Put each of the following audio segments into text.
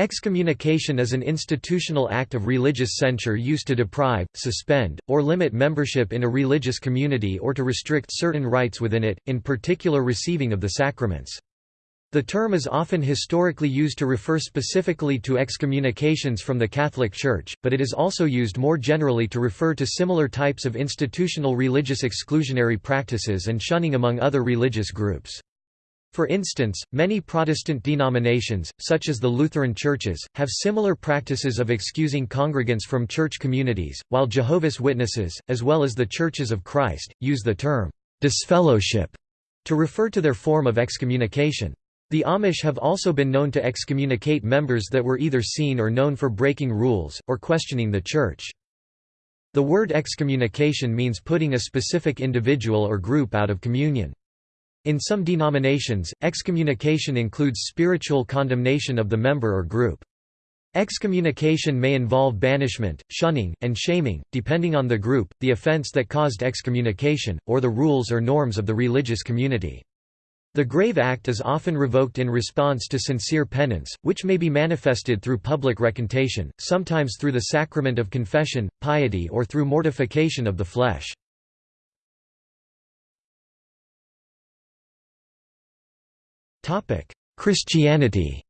Excommunication is an institutional act of religious censure used to deprive, suspend, or limit membership in a religious community or to restrict certain rights within it, in particular receiving of the sacraments. The term is often historically used to refer specifically to excommunications from the Catholic Church, but it is also used more generally to refer to similar types of institutional religious exclusionary practices and shunning among other religious groups. For instance, many Protestant denominations, such as the Lutheran churches, have similar practices of excusing congregants from church communities, while Jehovah's Witnesses, as well as the Churches of Christ, use the term disfellowship to refer to their form of excommunication. The Amish have also been known to excommunicate members that were either seen or known for breaking rules, or questioning the Church. The word excommunication means putting a specific individual or group out of communion. In some denominations, excommunication includes spiritual condemnation of the member or group. Excommunication may involve banishment, shunning, and shaming, depending on the group, the offense that caused excommunication, or the rules or norms of the religious community. The grave act is often revoked in response to sincere penance, which may be manifested through public recantation, sometimes through the sacrament of confession, piety or through mortification of the flesh. Christianity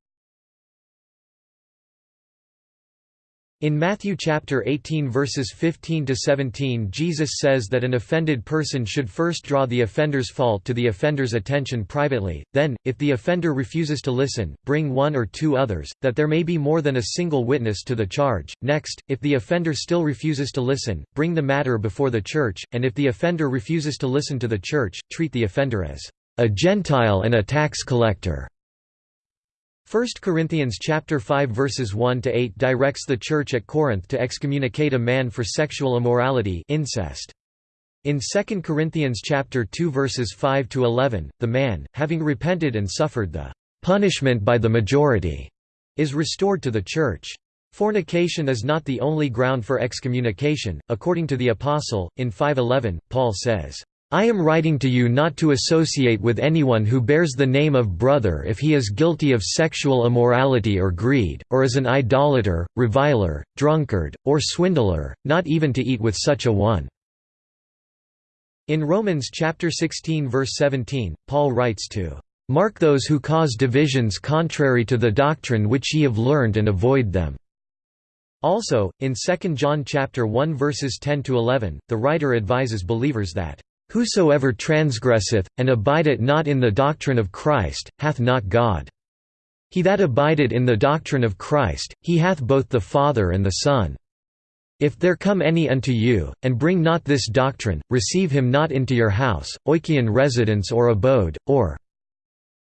In Matthew chapter 18 verses 15 to 17 Jesus says that an offended person should first draw the offender's fault to the offender's attention privately, then, if the offender refuses to listen, bring one or two others, that there may be more than a single witness to the charge. Next, if the offender still refuses to listen, bring the matter before the church, and if the offender refuses to listen to the church, treat the offender as a Gentile and a tax collector. 1 Corinthians chapter 5 verses 1 to 8 directs the church at Corinth to excommunicate a man for sexual immorality, incest. In 2 Corinthians chapter 2 verses 5 to 11, the man, having repented and suffered the punishment by the majority, is restored to the church. Fornication is not the only ground for excommunication. According to the apostle, in 5:11, Paul says, I am writing to you not to associate with anyone who bears the name of brother if he is guilty of sexual immorality or greed, or is an idolater, reviler, drunkard, or swindler, not even to eat with such a one." In Romans chapter 16 verse 17, Paul writes to, "...mark those who cause divisions contrary to the doctrine which ye have learned and avoid them." Also, in 2 John chapter 1 verses 10 to 11, the writer advises believers that Whosoever transgresseth, and abideth not in the doctrine of Christ, hath not God. He that abideth in the doctrine of Christ, he hath both the Father and the Son. If there come any unto you, and bring not this doctrine, receive him not into your house, oikion residence or abode, or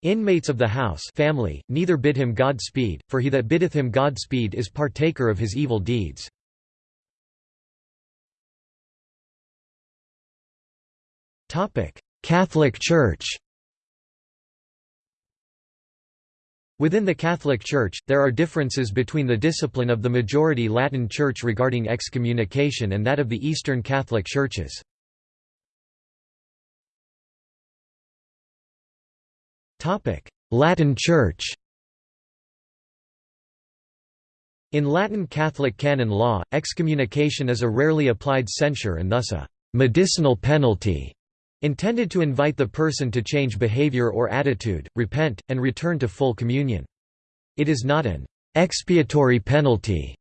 inmates of the house family, neither bid him Godspeed, for he that biddeth him Godspeed is partaker of his evil deeds. Catholic Church. Within the Catholic Church, there are differences between the discipline of the majority Latin Church regarding excommunication and that of the Eastern Catholic Churches. Latin Church. In Latin Catholic canon law, excommunication is a rarely applied censure and thus a «medicinal penalty» intended to invite the person to change behavior or attitude, repent, and return to full communion. It is not an expiatory penalty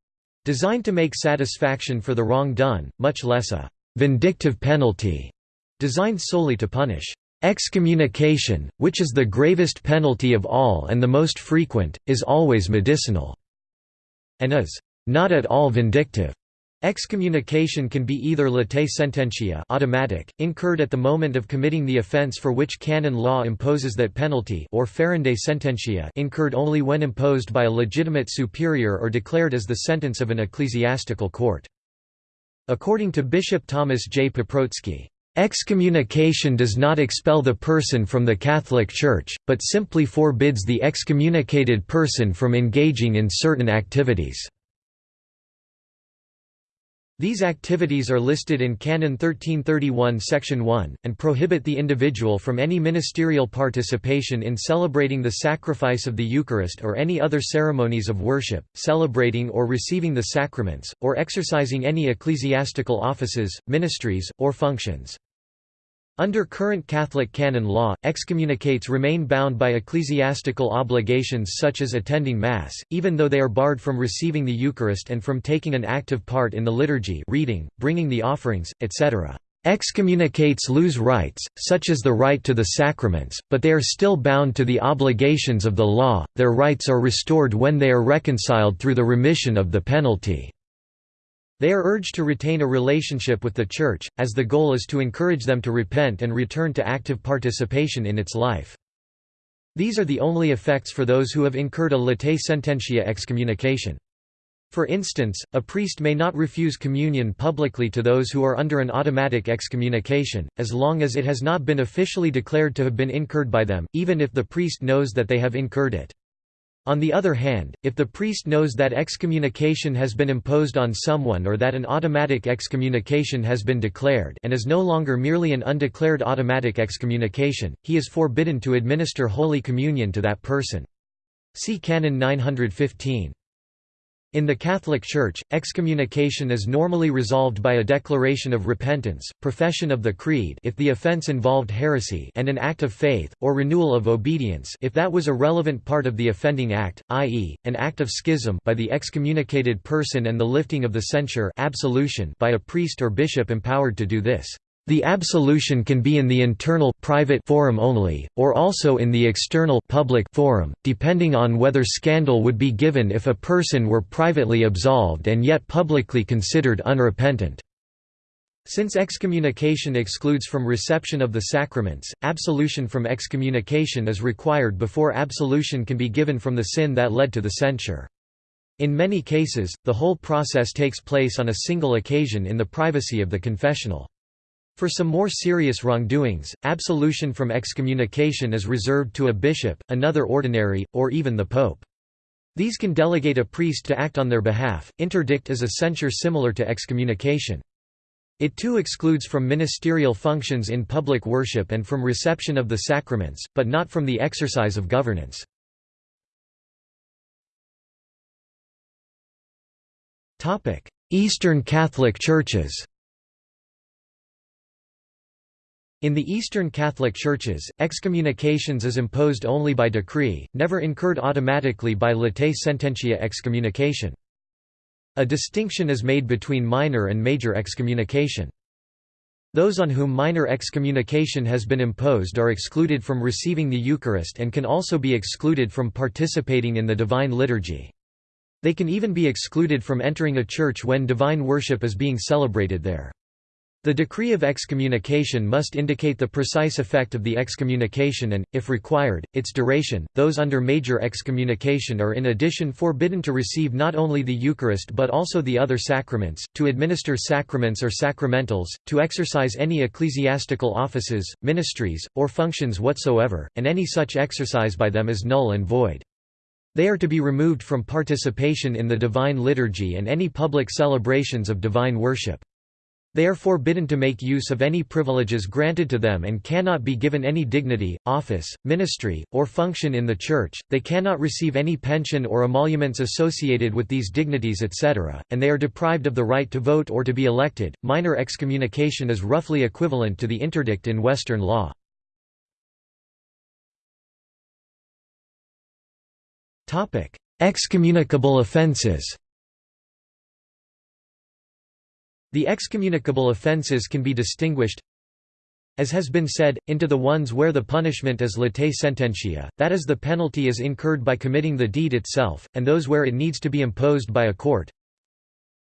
designed to make satisfaction for the wrong done, much less a vindictive penalty designed solely to punish. Excommunication, which is the gravest penalty of all and the most frequent, is always medicinal, and is not at all vindictive. Excommunication can be either latae sententia automatic, incurred at the moment of committing the offence for which canon law imposes that penalty or ferendae sententia incurred only when imposed by a legitimate superior or declared as the sentence of an ecclesiastical court. According to Bishop Thomas J. Paprocki, Excommunication does not expel the person from the Catholic Church, but simply forbids the excommunicated person from engaging in certain activities. These activities are listed in Canon 1331 Section 1, and prohibit the individual from any ministerial participation in celebrating the sacrifice of the Eucharist or any other ceremonies of worship, celebrating or receiving the sacraments, or exercising any ecclesiastical offices, ministries, or functions. Under current Catholic canon law, excommunicates remain bound by ecclesiastical obligations such as attending Mass, even though they are barred from receiving the Eucharist and from taking an active part in the liturgy reading, bringing the offerings, etc. Excommunicates lose rights, such as the right to the sacraments, but they are still bound to the obligations of the law, their rights are restored when they are reconciled through the remission of the penalty. They are urged to retain a relationship with the Church, as the goal is to encourage them to repent and return to active participation in its life. These are the only effects for those who have incurred a latae sententia excommunication. For instance, a priest may not refuse communion publicly to those who are under an automatic excommunication, as long as it has not been officially declared to have been incurred by them, even if the priest knows that they have incurred it. On the other hand, if the priest knows that excommunication has been imposed on someone or that an automatic excommunication has been declared and is no longer merely an undeclared automatic excommunication, he is forbidden to administer Holy Communion to that person. See Canon 915. In the Catholic Church, excommunication is normally resolved by a declaration of repentance, profession of the creed if the offense involved heresy and an act of faith, or renewal of obedience if that was a relevant part of the offending act, i.e., an act of schism by the excommunicated person and the lifting of the censure absolution by a priest or bishop empowered to do this. The absolution can be in the internal private forum only, or also in the external public forum, depending on whether scandal would be given if a person were privately absolved and yet publicly considered unrepentant. Since excommunication excludes from reception of the sacraments, absolution from excommunication is required before absolution can be given from the sin that led to the censure. In many cases, the whole process takes place on a single occasion in the privacy of the confessional. For some more serious wrongdoings, absolution from excommunication is reserved to a bishop, another ordinary, or even the pope. These can delegate a priest to act on their behalf. Interdict is a censure similar to excommunication. It too excludes from ministerial functions in public worship and from reception of the sacraments, but not from the exercise of governance. Eastern Catholic Churches In the Eastern Catholic Churches, excommunications is imposed only by decree, never incurred automatically by latae sententia excommunication. A distinction is made between minor and major excommunication. Those on whom minor excommunication has been imposed are excluded from receiving the Eucharist and can also be excluded from participating in the Divine Liturgy. They can even be excluded from entering a church when divine worship is being celebrated there. The decree of excommunication must indicate the precise effect of the excommunication and, if required, its duration. Those under major excommunication are in addition forbidden to receive not only the Eucharist but also the other sacraments, to administer sacraments or sacramentals, to exercise any ecclesiastical offices, ministries, or functions whatsoever, and any such exercise by them is null and void. They are to be removed from participation in the divine liturgy and any public celebrations of divine worship. They are forbidden to make use of any privileges granted to them and cannot be given any dignity, office, ministry, or function in the Church, they cannot receive any pension or emoluments associated with these dignities etc., and they are deprived of the right to vote or to be elected. Minor excommunication is roughly equivalent to the interdict in Western law. Excommunicable offences The excommunicable offences can be distinguished as has been said, into the ones where the punishment is latae sententia, that is the penalty is incurred by committing the deed itself, and those where it needs to be imposed by a court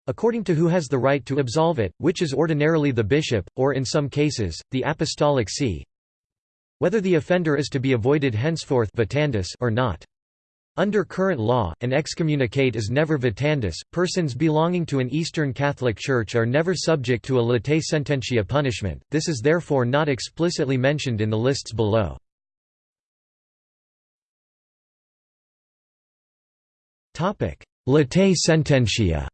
according to who has the right to absolve it, which is ordinarily the bishop, or in some cases, the apostolic see whether the offender is to be avoided henceforth or not. Under current law, an excommunicate is never vitandus. Persons belonging to an Eastern Catholic Church are never subject to a latae sententia punishment, this is therefore not explicitly mentioned in the lists below. Latae sententia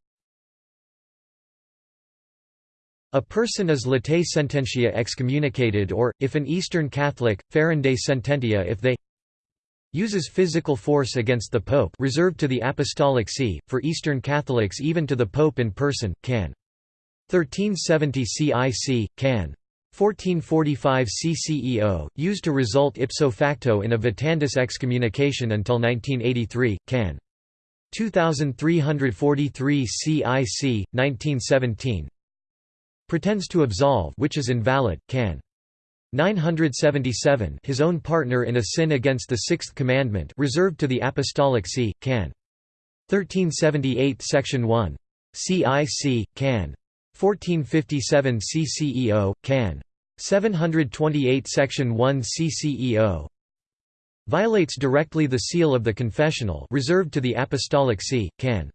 A person is latae sententia excommunicated or, if an Eastern Catholic, ferendae sententia if they uses physical force against the Pope reserved to the Apostolic See, for Eastern Catholics even to the Pope in person, can. 1370 CIC, can. 1445 CCEO, used to result ipso facto in a Vitandus excommunication until 1983, can. 2343 CIC, 1917 pretends to absolve which is invalid, can. 977 his own partner in a sin against the sixth commandment reserved to the Apostolic See, can. 1378 Section 1. CIC, can. 1457 CCEO, can. 728 Section 1 CCEO violates directly the seal of the confessional reserved to the Apostolic See, can.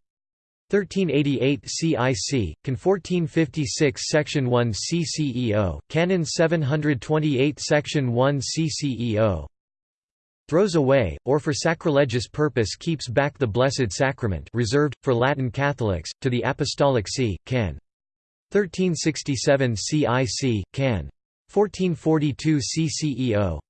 1388 CIC, Can 1456 Section 1 CCEO, Canon 728 Section 1 CCEO throws away, or for sacrilegious purpose keeps back the Blessed Sacrament reserved, for Latin Catholics, to the Apostolic See, can. 1367 CIC, can. 1442 CCEO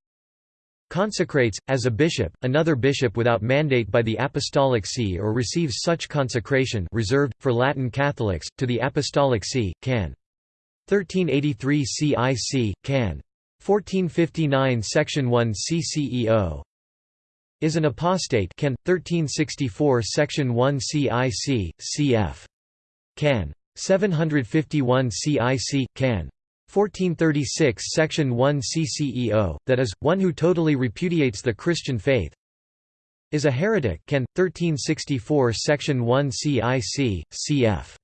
consecrates, as a bishop, another bishop without mandate by the Apostolic See or receives such consecration reserved, for Latin Catholics, to the Apostolic See, can. 1383 CIC, can. 1459 Section 1 CCEO is an apostate can 1364 section 1 CIC cf can 751 CIC can 1436 section 1 CCEO that is one who totally repudiates the Christian faith is a heretic can 1364 section 1 CIC cf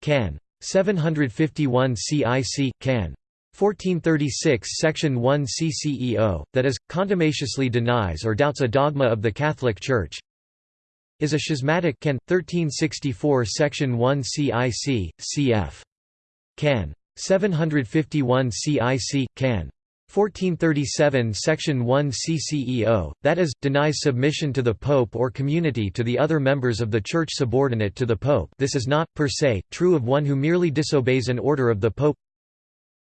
can 751 CIC can 1436 Section 1 CCEO, that is, contumaciously denies or doubts a dogma of the Catholic Church is a schismatic can. 1364 Section 1 CIC, cf. can. 751 CIC, can. 1437 Section 1 CCEO, that is, denies submission to the Pope or community to the other members of the Church subordinate to the Pope this is not, per se, true of one who merely disobeys an order of the Pope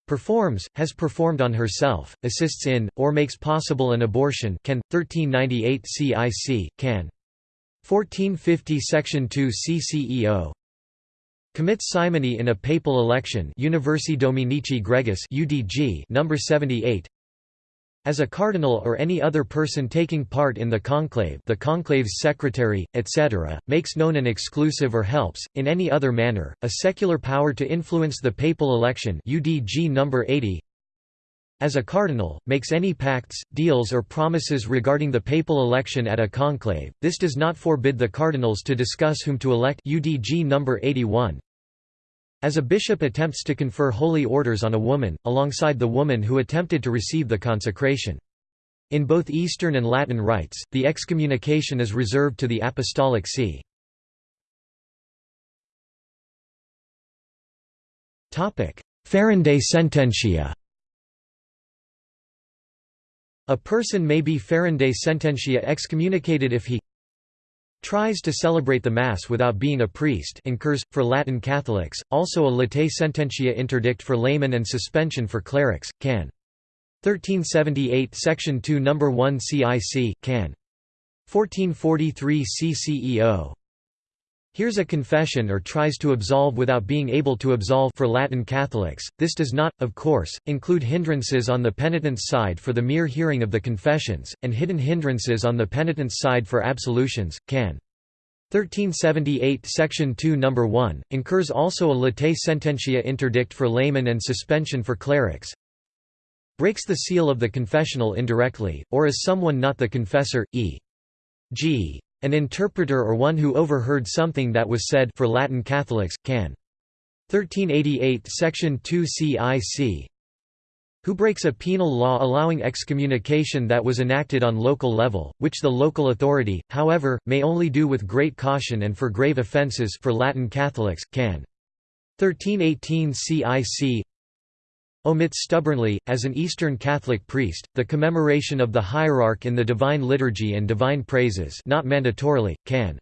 performs, has performed on herself, assists in, or makes possible an abortion can, 1398 CIC, can. 1450 Section 2 CCEO commits simony in a papal election Universi Dominici Gregis UDG number 78 as a cardinal or any other person taking part in the conclave the conclave's secretary, etc., makes known an exclusive or helps, in any other manner, a secular power to influence the papal election UDG number 80 as a cardinal, makes any pacts, deals or promises regarding the papal election at a conclave, this does not forbid the cardinals to discuss whom to elect UDG number 81 as a bishop attempts to confer holy orders on a woman, alongside the woman who attempted to receive the consecration. In both Eastern and Latin rites, the excommunication is reserved to the Apostolic See. Ferendae sententia A person may be ferendae sententia excommunicated if he tries to celebrate the Mass without being a priest incurs, for Latin Catholics, also a latae sententia interdict for laymen and suspension for clerics, can. 1378 Section 2 No. 1 CIC, can. 1443 CCEO Hears a confession or tries to absolve without being able to absolve for Latin Catholics. This does not, of course, include hindrances on the penitent's side for the mere hearing of the confessions, and hidden hindrances on the penitent's side for absolutions, can. 1378 Section 2 No. 1, incurs also a latae sententia interdict for laymen and suspension for clerics breaks the seal of the confessional indirectly, or as someone not the confessor, e.g. An interpreter or one who overheard something that was said for Latin Catholics, can. 1388 Section 2 CIC who breaks a penal law allowing excommunication that was enacted on local level, which the local authority, however, may only do with great caution and for grave offences for Latin Catholics, can. 1318 CIC omits stubbornly, as an Eastern Catholic priest, the commemoration of the hierarch in the Divine Liturgy and Divine Praises not mandatorily, can.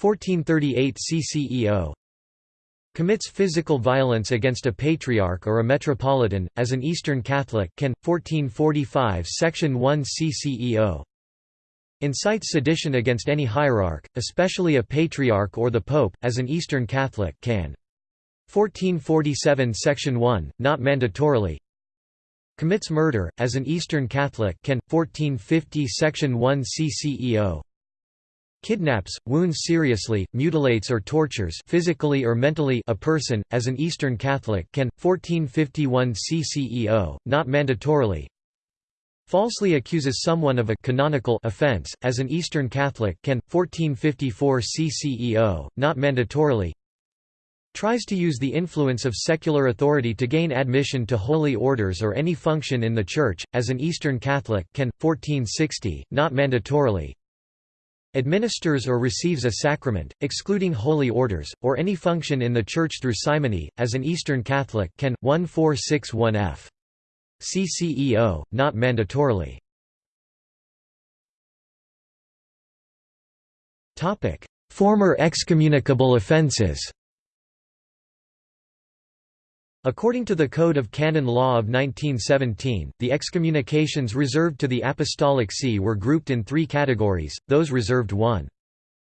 1438 CCEO Commits physical violence against a patriarch or a metropolitan, as an Eastern Catholic can, 1445 Section 1 CCEO. Incites sedition against any hierarch, especially a patriarch or the pope, as an Eastern Catholic can. 1447 Section 1, not mandatorily. Commits murder, as an Eastern Catholic can, 1450 Section 1 CCEO. Kidnaps, wounds seriously, mutilates or tortures physically or mentally a person, as an Eastern Catholic can, 1451 CCEO, not mandatorily. Falsely accuses someone of a canonical offense, as an Eastern Catholic can, 1454 CCEO, not mandatorily. Tries to use the influence of secular authority to gain admission to holy orders or any function in the Church, as an Eastern Catholic can, 1460, not mandatorily administers or receives a sacrament, excluding holy orders, or any function in the Church through simony, as an Eastern Catholic can, 1461 f. CCEO, not mandatorily. Former excommunicable offences According to the Code of Canon Law of 1917, the excommunications reserved to the Apostolic See were grouped in three categories, those reserved 1.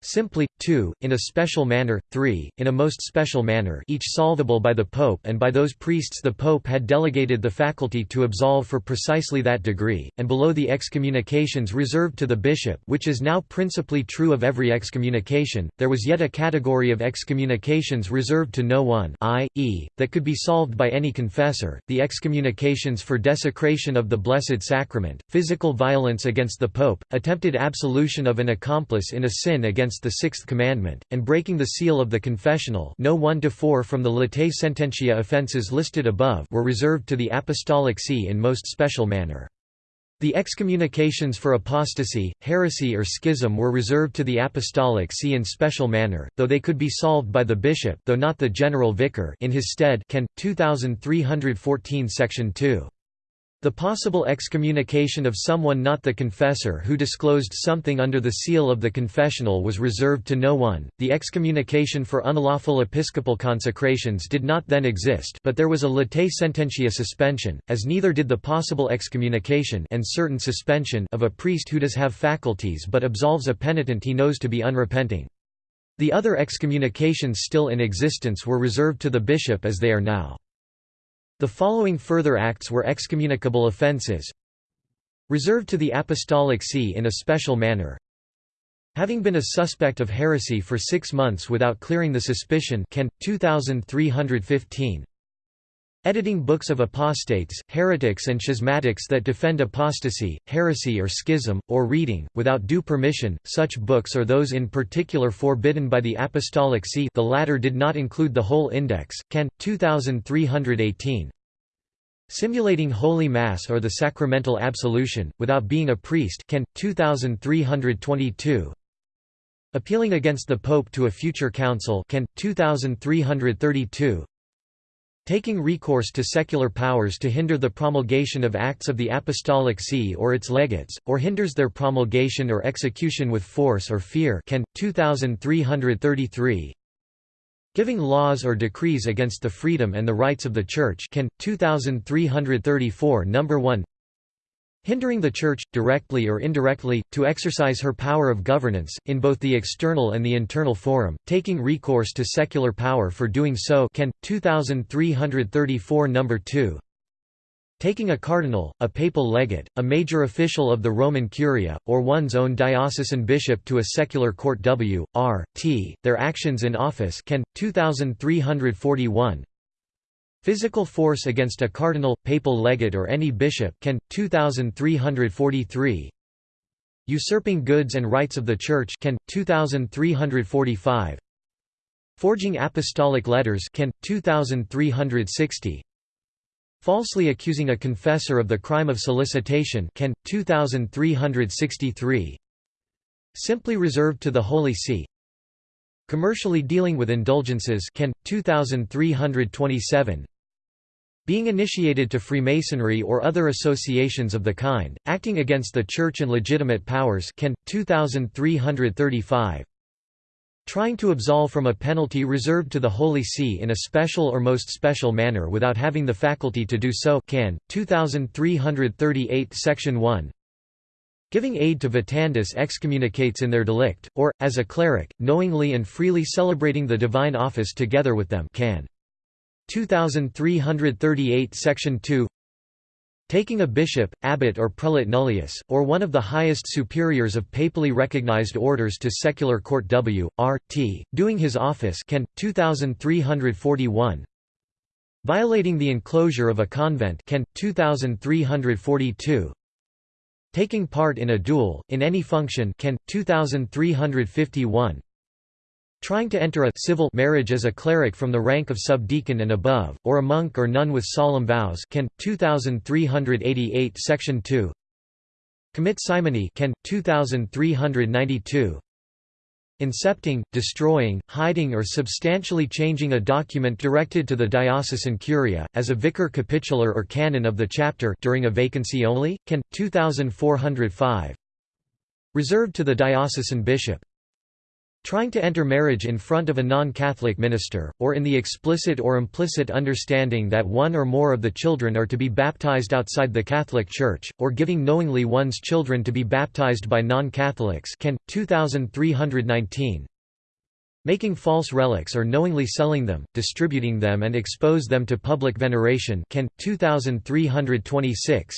Simply, 2, in a special manner, 3, in a most special manner each solvable by the Pope and by those priests the Pope had delegated the faculty to absolve for precisely that degree, and below the excommunications reserved to the bishop which is now principally true of every excommunication, there was yet a category of excommunications reserved to no one i.e., that could be solved by any confessor, the excommunications for desecration of the Blessed Sacrament, physical violence against the Pope, attempted absolution of an accomplice in a sin against against the Sixth Commandment, and breaking the seal of the confessional no 1–4 from the latae sententia offences listed above were reserved to the Apostolic See in most special manner. The excommunications for apostasy, heresy or schism were reserved to the Apostolic See in special manner, though they could be solved by the bishop though not the general vicar in his stead can, 2314 section 2. The possible excommunication of someone not the confessor who disclosed something under the seal of the confessional was reserved to no one. The excommunication for unlawful episcopal consecrations did not then exist, but there was a latae sententia suspension, as neither did the possible excommunication and certain suspension of a priest who does have faculties but absolves a penitent he knows to be unrepenting. The other excommunications still in existence were reserved to the bishop as they are now. The following further acts were excommunicable offences reserved to the Apostolic See in a special manner. Having been a suspect of heresy for six months without clearing the suspicion can, 2315 Editing books of apostates, heretics and schismatics that defend apostasy, heresy or schism, or reading, without due permission, such books or those in particular forbidden by the Apostolic See. The latter did not include the whole index, can, 2318 Simulating Holy Mass or the sacramental absolution, without being a priest. Can, 2322 Appealing against the Pope to a future council. Can, 2332 Taking recourse to secular powers to hinder the promulgation of acts of the Apostolic See or its legates, or hinders their promulgation or execution with force or fear can, 2333 Giving laws or decrees against the freedom and the rights of the Church can, 2334 No. 1 Hindering the Church, directly or indirectly, to exercise her power of governance, in both the external and the internal forum, taking recourse to secular power for doing so can, 2334 No. 2 Taking a cardinal, a papal legate, a major official of the Roman Curia, or one's own diocesan bishop to a secular court w. r. t. their actions in office can, 2341 Physical force against a cardinal, papal legate or any bishop can, 2343 Usurping goods and rights of the Church can, 2345 Forging apostolic letters can, 2360 Falsely accusing a confessor of the crime of solicitation can, 2363 Simply reserved to the Holy See Commercially dealing with indulgences can, 2327 Being initiated to Freemasonry or other associations of the kind, acting against the Church and legitimate powers can, 2335 Trying to absolve from a penalty reserved to the Holy See in a special or most special manner without having the faculty to do so can. 2338 Section 1 Giving aid to Vitandus excommunicates in their delict, or, as a cleric, knowingly and freely celebrating the divine office together with them can. 2338 Section 2 Taking a bishop, abbot or prelate nullius, or one of the highest superiors of papally recognized orders to secular court W. R. T., doing his office can. 2341 Violating the enclosure of a convent can. 2342 Taking part in a duel, in any function can. 2351 Trying to enter a civil marriage as a cleric from the rank of subdeacon and above, or a monk or nun with solemn vows can. 2388 Section 2 Commit simony can. 2392 Incepting, destroying, hiding or substantially changing a document directed to the diocesan curia, as a vicar capitular or canon of the chapter during a vacancy only, can. 2405 Reserved to the diocesan bishop Trying to enter marriage in front of a non-Catholic minister, or in the explicit or implicit understanding that one or more of the children are to be baptized outside the Catholic Church, or giving knowingly one's children to be baptized by non-Catholics can. 2319 Making false relics or knowingly selling them, distributing them and expose them to public veneration can. 2326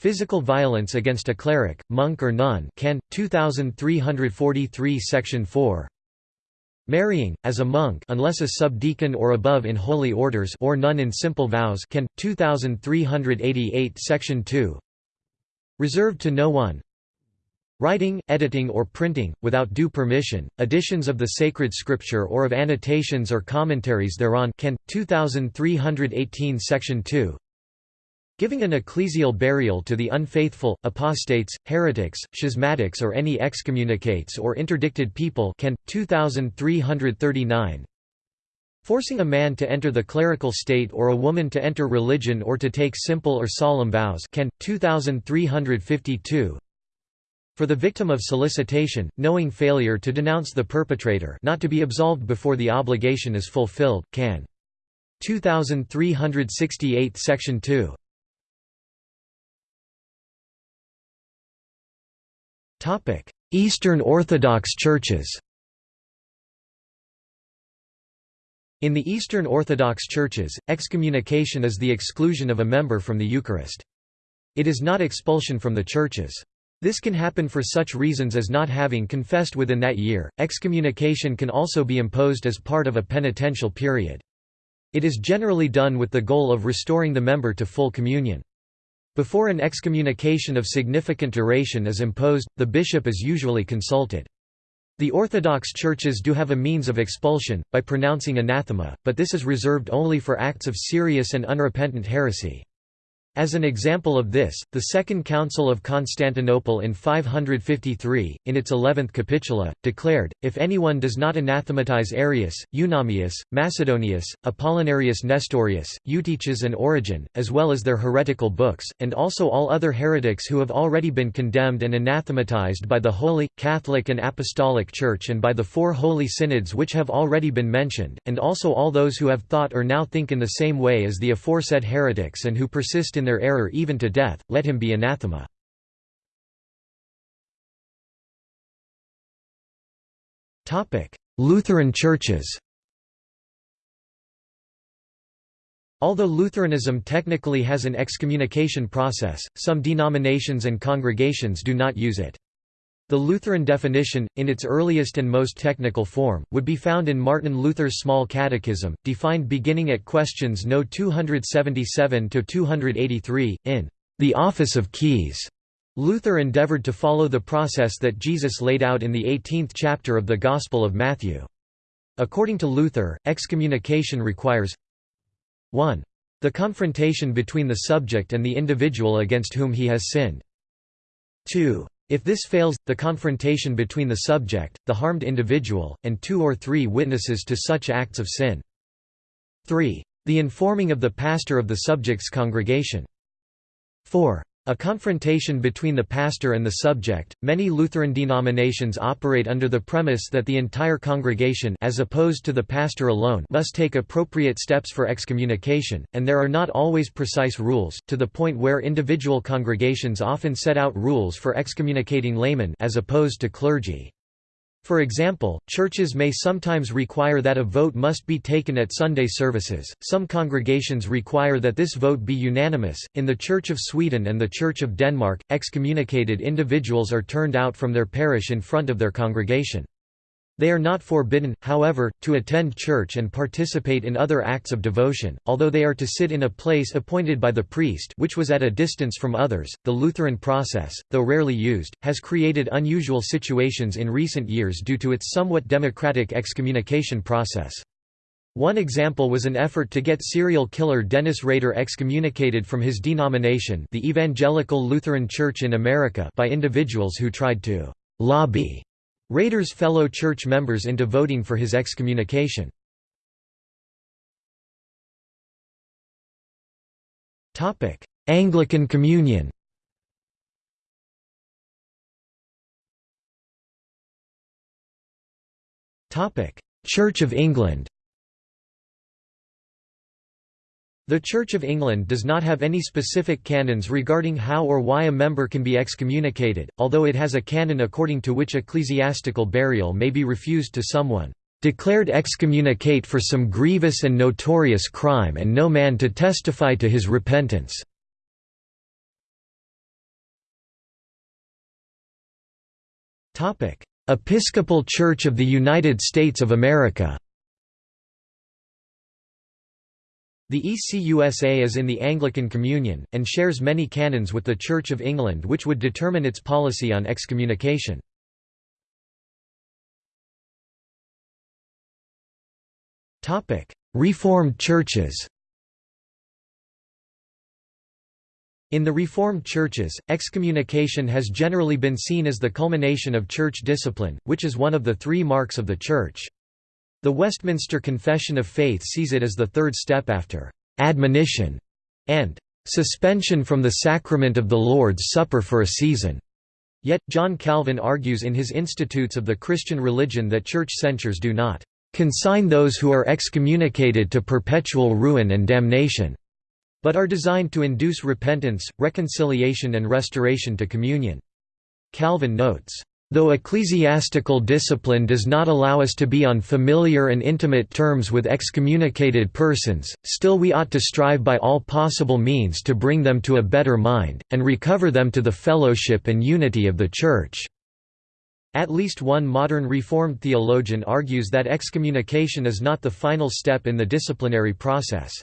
Physical violence against a cleric, monk or nun can. 2343 Section 4 Marrying, as a monk unless a subdeacon or above in holy orders or nun in simple vows can. 2388 Section 2 Reserved to no one Writing, editing or printing, without due permission, editions of the sacred scripture or of annotations or commentaries thereon can. 2318 Section 2 Giving an ecclesial burial to the unfaithful, apostates, heretics, schismatics or any excommunicates or interdicted people can. 2339 Forcing a man to enter the clerical state or a woman to enter religion or to take simple or solemn vows can. 2352 For the victim of solicitation, knowing failure to denounce the perpetrator not to be absolved before the obligation is fulfilled, can. 2368 Section 2 Eastern Orthodox churches In the Eastern Orthodox churches, excommunication is the exclusion of a member from the Eucharist. It is not expulsion from the churches. This can happen for such reasons as not having confessed within that year. Excommunication can also be imposed as part of a penitential period. It is generally done with the goal of restoring the member to full communion. Before an excommunication of significant duration is imposed, the bishop is usually consulted. The Orthodox churches do have a means of expulsion, by pronouncing anathema, but this is reserved only for acts of serious and unrepentant heresy. As an example of this, the Second Council of Constantinople in 553, in its eleventh capitula, declared, if anyone does not anathematize Arius, Eunomius, Macedonius, Apollinarius Nestorius, Eutyches and Origen, as well as their heretical books, and also all other heretics who have already been condemned and anathematized by the Holy, Catholic and Apostolic Church and by the four holy synods which have already been mentioned, and also all those who have thought or now think in the same way as the aforesaid heretics and who persist in their error even to death, let him be anathema. Lutheran churches Although Lutheranism technically has an excommunication process, some denominations and congregations do not use it. The Lutheran definition, in its earliest and most technical form, would be found in Martin Luther's Small Catechism, defined beginning at questions No 277–283, in the office of keys. Luther endeavored to follow the process that Jesus laid out in the 18th chapter of the Gospel of Matthew. According to Luther, excommunication requires 1. The confrontation between the subject and the individual against whom he has sinned. 2. If this fails, the confrontation between the subject, the harmed individual, and two or three witnesses to such acts of sin. 3. The informing of the pastor of the subject's congregation. 4. A confrontation between the pastor and the subject. Many Lutheran denominations operate under the premise that the entire congregation as opposed to the pastor alone must take appropriate steps for excommunication, and there are not always precise rules, to the point where individual congregations often set out rules for excommunicating laymen as opposed to clergy. For example, churches may sometimes require that a vote must be taken at Sunday services. Some congregations require that this vote be unanimous. In the Church of Sweden and the Church of Denmark, excommunicated individuals are turned out from their parish in front of their congregation. They are not forbidden, however, to attend church and participate in other acts of devotion, although they are to sit in a place appointed by the priest which was at a distance from others. The Lutheran process, though rarely used, has created unusual situations in recent years due to its somewhat democratic excommunication process. One example was an effort to get serial killer Dennis Rader excommunicated from his denomination the Evangelical Lutheran Church in America by individuals who tried to «lobby» Rader's fellow church members into voting for his excommunication. Anglican Communion Church of England The Church of England does not have any specific canons regarding how or why a member can be excommunicated, although it has a canon according to which ecclesiastical burial may be refused to someone declared excommunicate for some grievous and notorious crime and no man to testify to his repentance." Episcopal Church of the United States of America The ECUSA is in the Anglican Communion, and shares many canons with the Church of England which would determine its policy on excommunication. Reformed churches In the Reformed churches, excommunication has generally been seen as the culmination of church discipline, which is one of the three marks of the Church. The Westminster Confession of Faith sees it as the third step after «admonition» and «suspension from the sacrament of the Lord's Supper for a season». Yet, John Calvin argues in his Institutes of the Christian Religion that church censures do not «consign those who are excommunicated to perpetual ruin and damnation», but are designed to induce repentance, reconciliation and restoration to communion. Calvin notes, Though ecclesiastical discipline does not allow us to be on familiar and intimate terms with excommunicated persons, still we ought to strive by all possible means to bring them to a better mind, and recover them to the fellowship and unity of the Church." At least one modern Reformed theologian argues that excommunication is not the final step in the disciplinary process.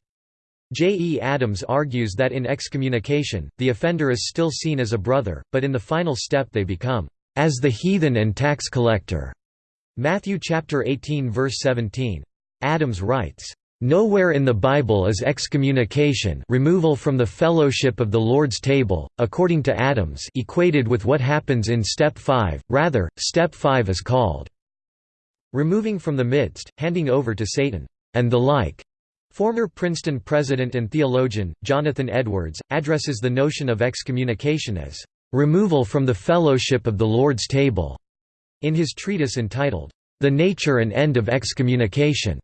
J. E. Adams argues that in excommunication, the offender is still seen as a brother, but in the final step they become as the heathen and tax collector. Matthew chapter 18 verse 17. Adams writes, Nowhere in the Bible is excommunication removal from the fellowship of the Lord's table, according to Adams equated with what happens in step 5, rather, step 5 is called removing from the midst, handing over to Satan, and the like. Former Princeton president and theologian, Jonathan Edwards, addresses the notion of excommunication as removal from the fellowship of the Lord's table, in his treatise entitled, The Nature and End of Excommunication.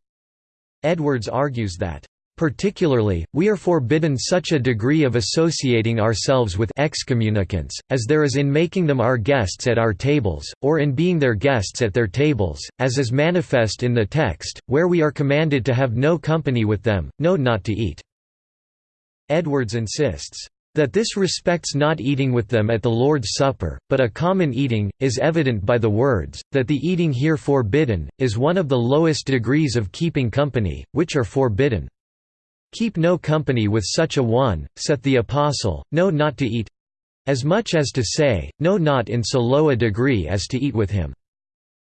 Edwards argues that, Particularly, we are forbidden such a degree of associating ourselves with excommunicants, as there is in making them our guests at our tables, or in being their guests at their tables, as is manifest in the text, where we are commanded to have no company with them, no not to eat." Edwards insists, that this respects not eating with them at the Lord's Supper, but a common eating, is evident by the words, that the eating here forbidden, is one of the lowest degrees of keeping company, which are forbidden. Keep no company with such a one, saith the Apostle, no not to eat as much as to say, no not in so low a degree as to eat with him.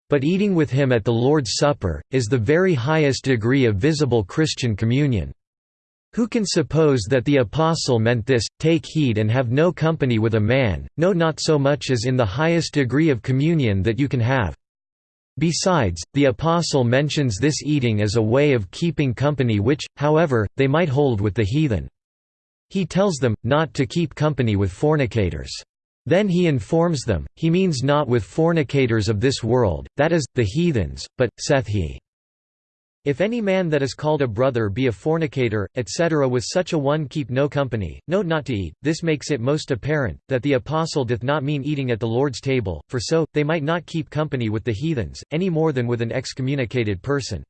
But eating with him at the Lord's Supper, is the very highest degree of visible Christian communion. Who can suppose that the Apostle meant this, take heed and have no company with a man, no not so much as in the highest degree of communion that you can have. Besides, the Apostle mentions this eating as a way of keeping company which, however, they might hold with the heathen. He tells them, not to keep company with fornicators. Then he informs them, he means not with fornicators of this world, that is, the heathens, but, saith he, if any man that is called a brother be a fornicator, etc. with such a one keep no company, note not to eat, this makes it most apparent, that the apostle doth not mean eating at the Lord's table, for so, they might not keep company with the heathens, any more than with an excommunicated person.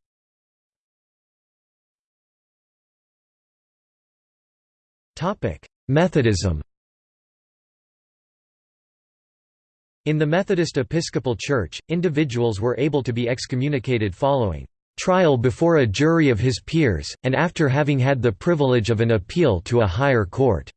Methodism In the Methodist Episcopal Church, individuals were able to be excommunicated following trial before a jury of his peers, and after having had the privilege of an appeal to a higher court."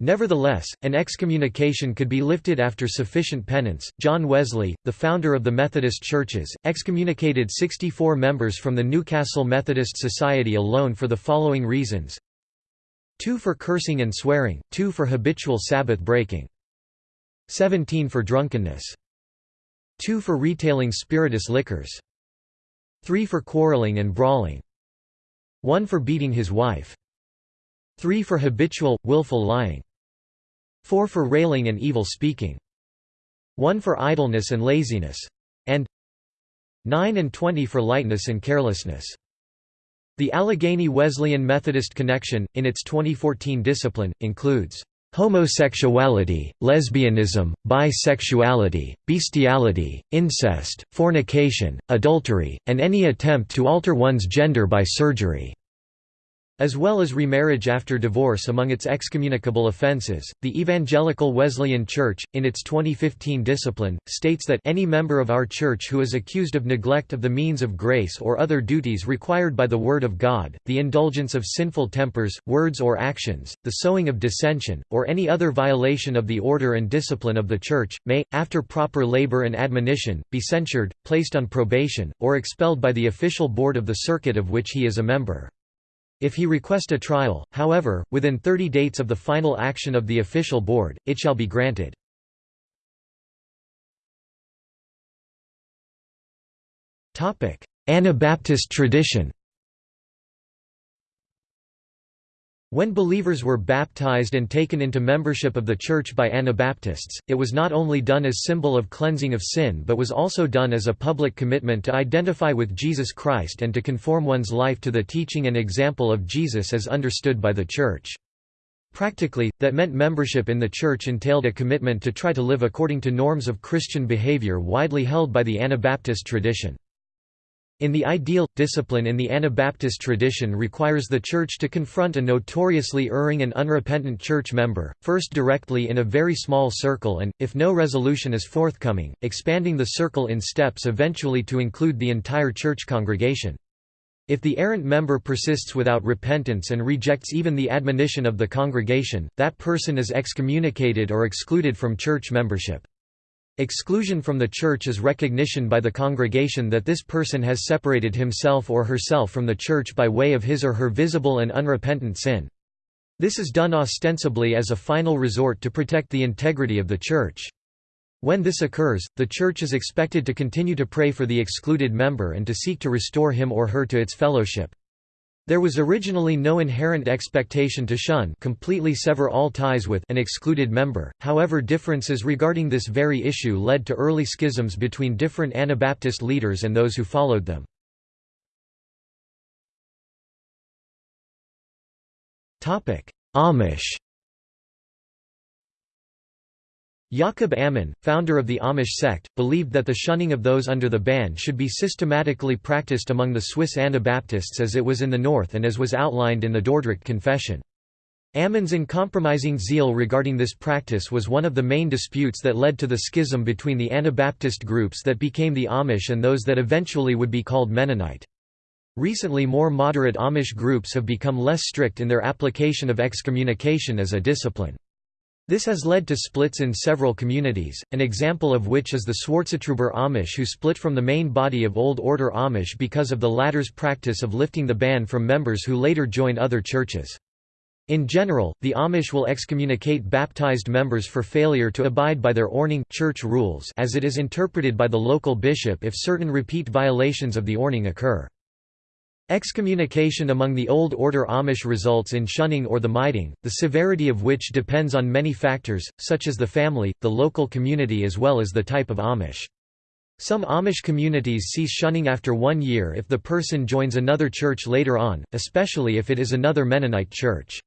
Nevertheless, an excommunication could be lifted after sufficient penance. John Wesley, the founder of the Methodist churches, excommunicated 64 members from the Newcastle Methodist Society alone for the following reasons 2 for cursing and swearing, 2 for habitual Sabbath breaking, 17 for drunkenness, 2 for retailing spirituous liquors, 3 for quarreling and brawling 1 for beating his wife 3 for habitual, willful lying 4 for railing and evil speaking 1 for idleness and laziness and 9 and 20 for lightness and carelessness. The Allegheny Wesleyan Methodist Connection, in its 2014 discipline, includes homosexuality, lesbianism, bisexuality, bestiality, incest, fornication, adultery, and any attempt to alter one's gender by surgery as well as remarriage after divorce among its excommunicable offences. The Evangelical Wesleyan Church, in its 2015 discipline, states that any member of our church who is accused of neglect of the means of grace or other duties required by the Word of God, the indulgence of sinful tempers, words or actions, the sowing of dissension, or any other violation of the order and discipline of the Church, may, after proper labor and admonition, be censured, placed on probation, or expelled by the official board of the circuit of which he is a member. If he request a trial, however, within 30 dates of the final action of the official board, it shall be granted. Anabaptist tradition When believers were baptized and taken into membership of the Church by Anabaptists, it was not only done as symbol of cleansing of sin but was also done as a public commitment to identify with Jesus Christ and to conform one's life to the teaching and example of Jesus as understood by the Church. Practically, that meant membership in the Church entailed a commitment to try to live according to norms of Christian behavior widely held by the Anabaptist tradition. In the ideal, discipline in the Anabaptist tradition requires the Church to confront a notoriously erring and unrepentant church member, first directly in a very small circle and, if no resolution is forthcoming, expanding the circle in steps eventually to include the entire church congregation. If the errant member persists without repentance and rejects even the admonition of the congregation, that person is excommunicated or excluded from church membership. Exclusion from the church is recognition by the congregation that this person has separated himself or herself from the church by way of his or her visible and unrepentant sin. This is done ostensibly as a final resort to protect the integrity of the church. When this occurs, the church is expected to continue to pray for the excluded member and to seek to restore him or her to its fellowship. There was originally no inherent expectation to shun completely sever all ties with an excluded member, however differences regarding this very issue led to early schisms between different Anabaptist leaders and those who followed them. Amish Jacob Ammann, founder of the Amish sect, believed that the shunning of those under the ban should be systematically practiced among the Swiss Anabaptists as it was in the North and as was outlined in the Dordrecht Confession. Ammann's uncompromising zeal regarding this practice was one of the main disputes that led to the schism between the Anabaptist groups that became the Amish and those that eventually would be called Mennonite. Recently more moderate Amish groups have become less strict in their application of excommunication as a discipline. This has led to splits in several communities, an example of which is the Swartzentruber Amish who split from the main body of Old Order Amish because of the latter's practice of lifting the ban from members who later joined other churches. In general, the Amish will excommunicate baptized members for failure to abide by their Ordnung church rules as it is interpreted by the local bishop if certain repeat violations of the Ordnung occur. Excommunication among the Old Order Amish results in shunning or the Meidung, the severity of which depends on many factors, such as the family, the local community as well as the type of Amish. Some Amish communities cease shunning after one year if the person joins another church later on, especially if it is another Mennonite church.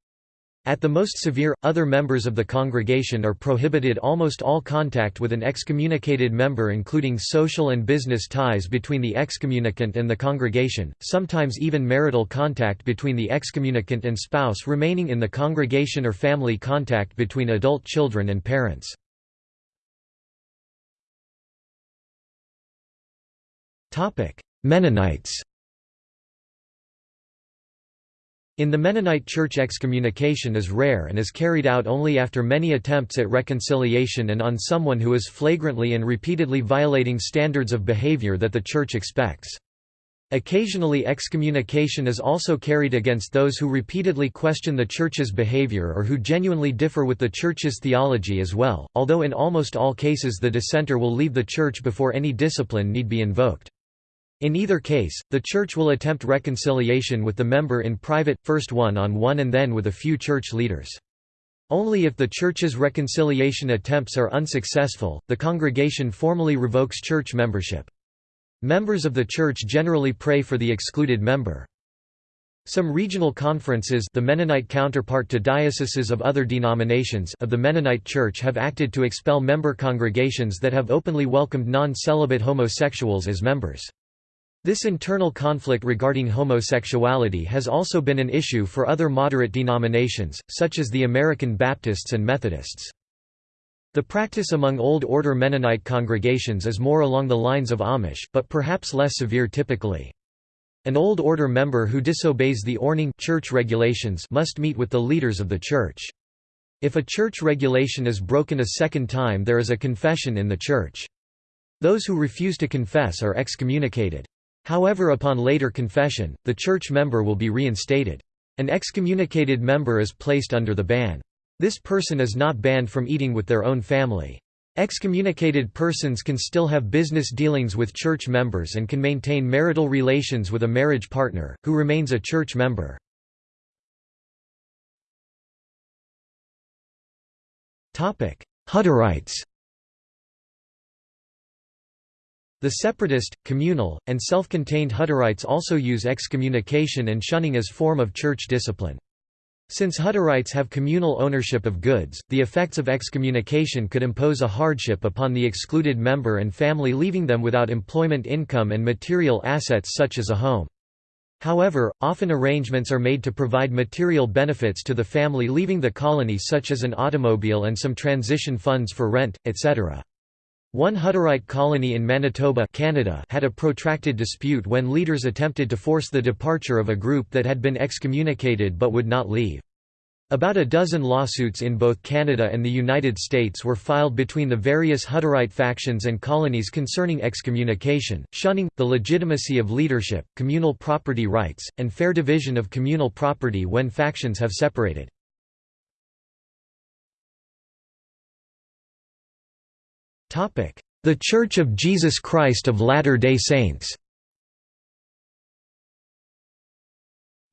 At the most severe, other members of the congregation are prohibited almost all contact with an excommunicated member including social and business ties between the excommunicant and the congregation, sometimes even marital contact between the excommunicant and spouse remaining in the congregation or family contact between adult children and parents. Mennonites In the Mennonite Church excommunication is rare and is carried out only after many attempts at reconciliation and on someone who is flagrantly and repeatedly violating standards of behavior that the Church expects. Occasionally excommunication is also carried against those who repeatedly question the Church's behavior or who genuinely differ with the Church's theology as well, although in almost all cases the dissenter will leave the Church before any discipline need be invoked. In either case, the Church will attempt reconciliation with the member in private, first one-on-one -on -one and then with a few church leaders. Only if the Church's reconciliation attempts are unsuccessful, the congregation formally revokes church membership. Members of the Church generally pray for the excluded member. Some regional conferences the Mennonite counterpart to dioceses of other denominations of the Mennonite Church have acted to expel member congregations that have openly welcomed non-celibate homosexuals as members. This internal conflict regarding homosexuality has also been an issue for other moderate denominations, such as the American Baptists and Methodists. The practice among Old Order Mennonite congregations is more along the lines of Amish, but perhaps less severe typically. An Old Order member who disobeys the Ordnung church regulations must meet with the leaders of the church. If a church regulation is broken a second time there is a confession in the church. Those who refuse to confess are excommunicated. However upon later confession, the church member will be reinstated. An excommunicated member is placed under the ban. This person is not banned from eating with their own family. Excommunicated persons can still have business dealings with church members and can maintain marital relations with a marriage partner, who remains a church member. Hutterites The separatist, communal, and self-contained Hutterites also use excommunication and shunning as form of church discipline. Since Hutterites have communal ownership of goods, the effects of excommunication could impose a hardship upon the excluded member and family leaving them without employment income and material assets such as a home. However, often arrangements are made to provide material benefits to the family leaving the colony such as an automobile and some transition funds for rent, etc. One Hutterite colony in Manitoba Canada had a protracted dispute when leaders attempted to force the departure of a group that had been excommunicated but would not leave. About a dozen lawsuits in both Canada and the United States were filed between the various Hutterite factions and colonies concerning excommunication, shunning, the legitimacy of leadership, communal property rights, and fair division of communal property when factions have separated. The Church of Jesus Christ of Latter-day Saints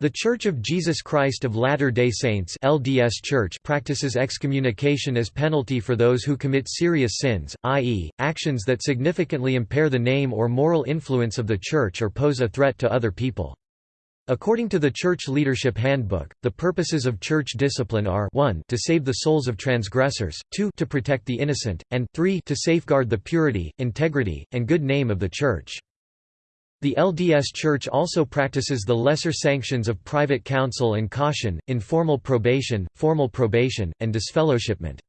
The Church of Jesus Christ of Latter-day Saints LDS Church practices excommunication as penalty for those who commit serious sins, i.e., actions that significantly impair the name or moral influence of the Church or pose a threat to other people. According to the Church Leadership Handbook, the purposes of church discipline are 1 to save the souls of transgressors, 2 to protect the innocent, and 3 to safeguard the purity, integrity, and good name of the Church. The LDS Church also practices the lesser sanctions of private counsel and caution, informal probation, formal probation, and disfellowshipment.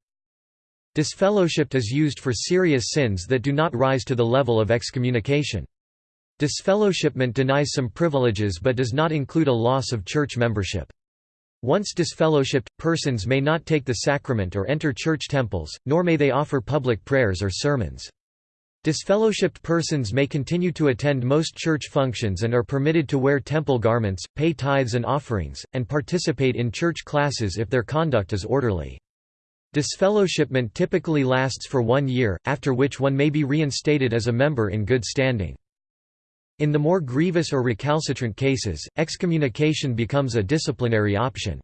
Disfellowship is used for serious sins that do not rise to the level of excommunication. Disfellowshipment denies some privileges but does not include a loss of church membership. Once disfellowshipped, persons may not take the sacrament or enter church temples, nor may they offer public prayers or sermons. Disfellowshipped persons may continue to attend most church functions and are permitted to wear temple garments, pay tithes and offerings, and participate in church classes if their conduct is orderly. Disfellowshipment typically lasts for one year, after which one may be reinstated as a member in good standing. In the more grievous or recalcitrant cases, excommunication becomes a disciplinary option.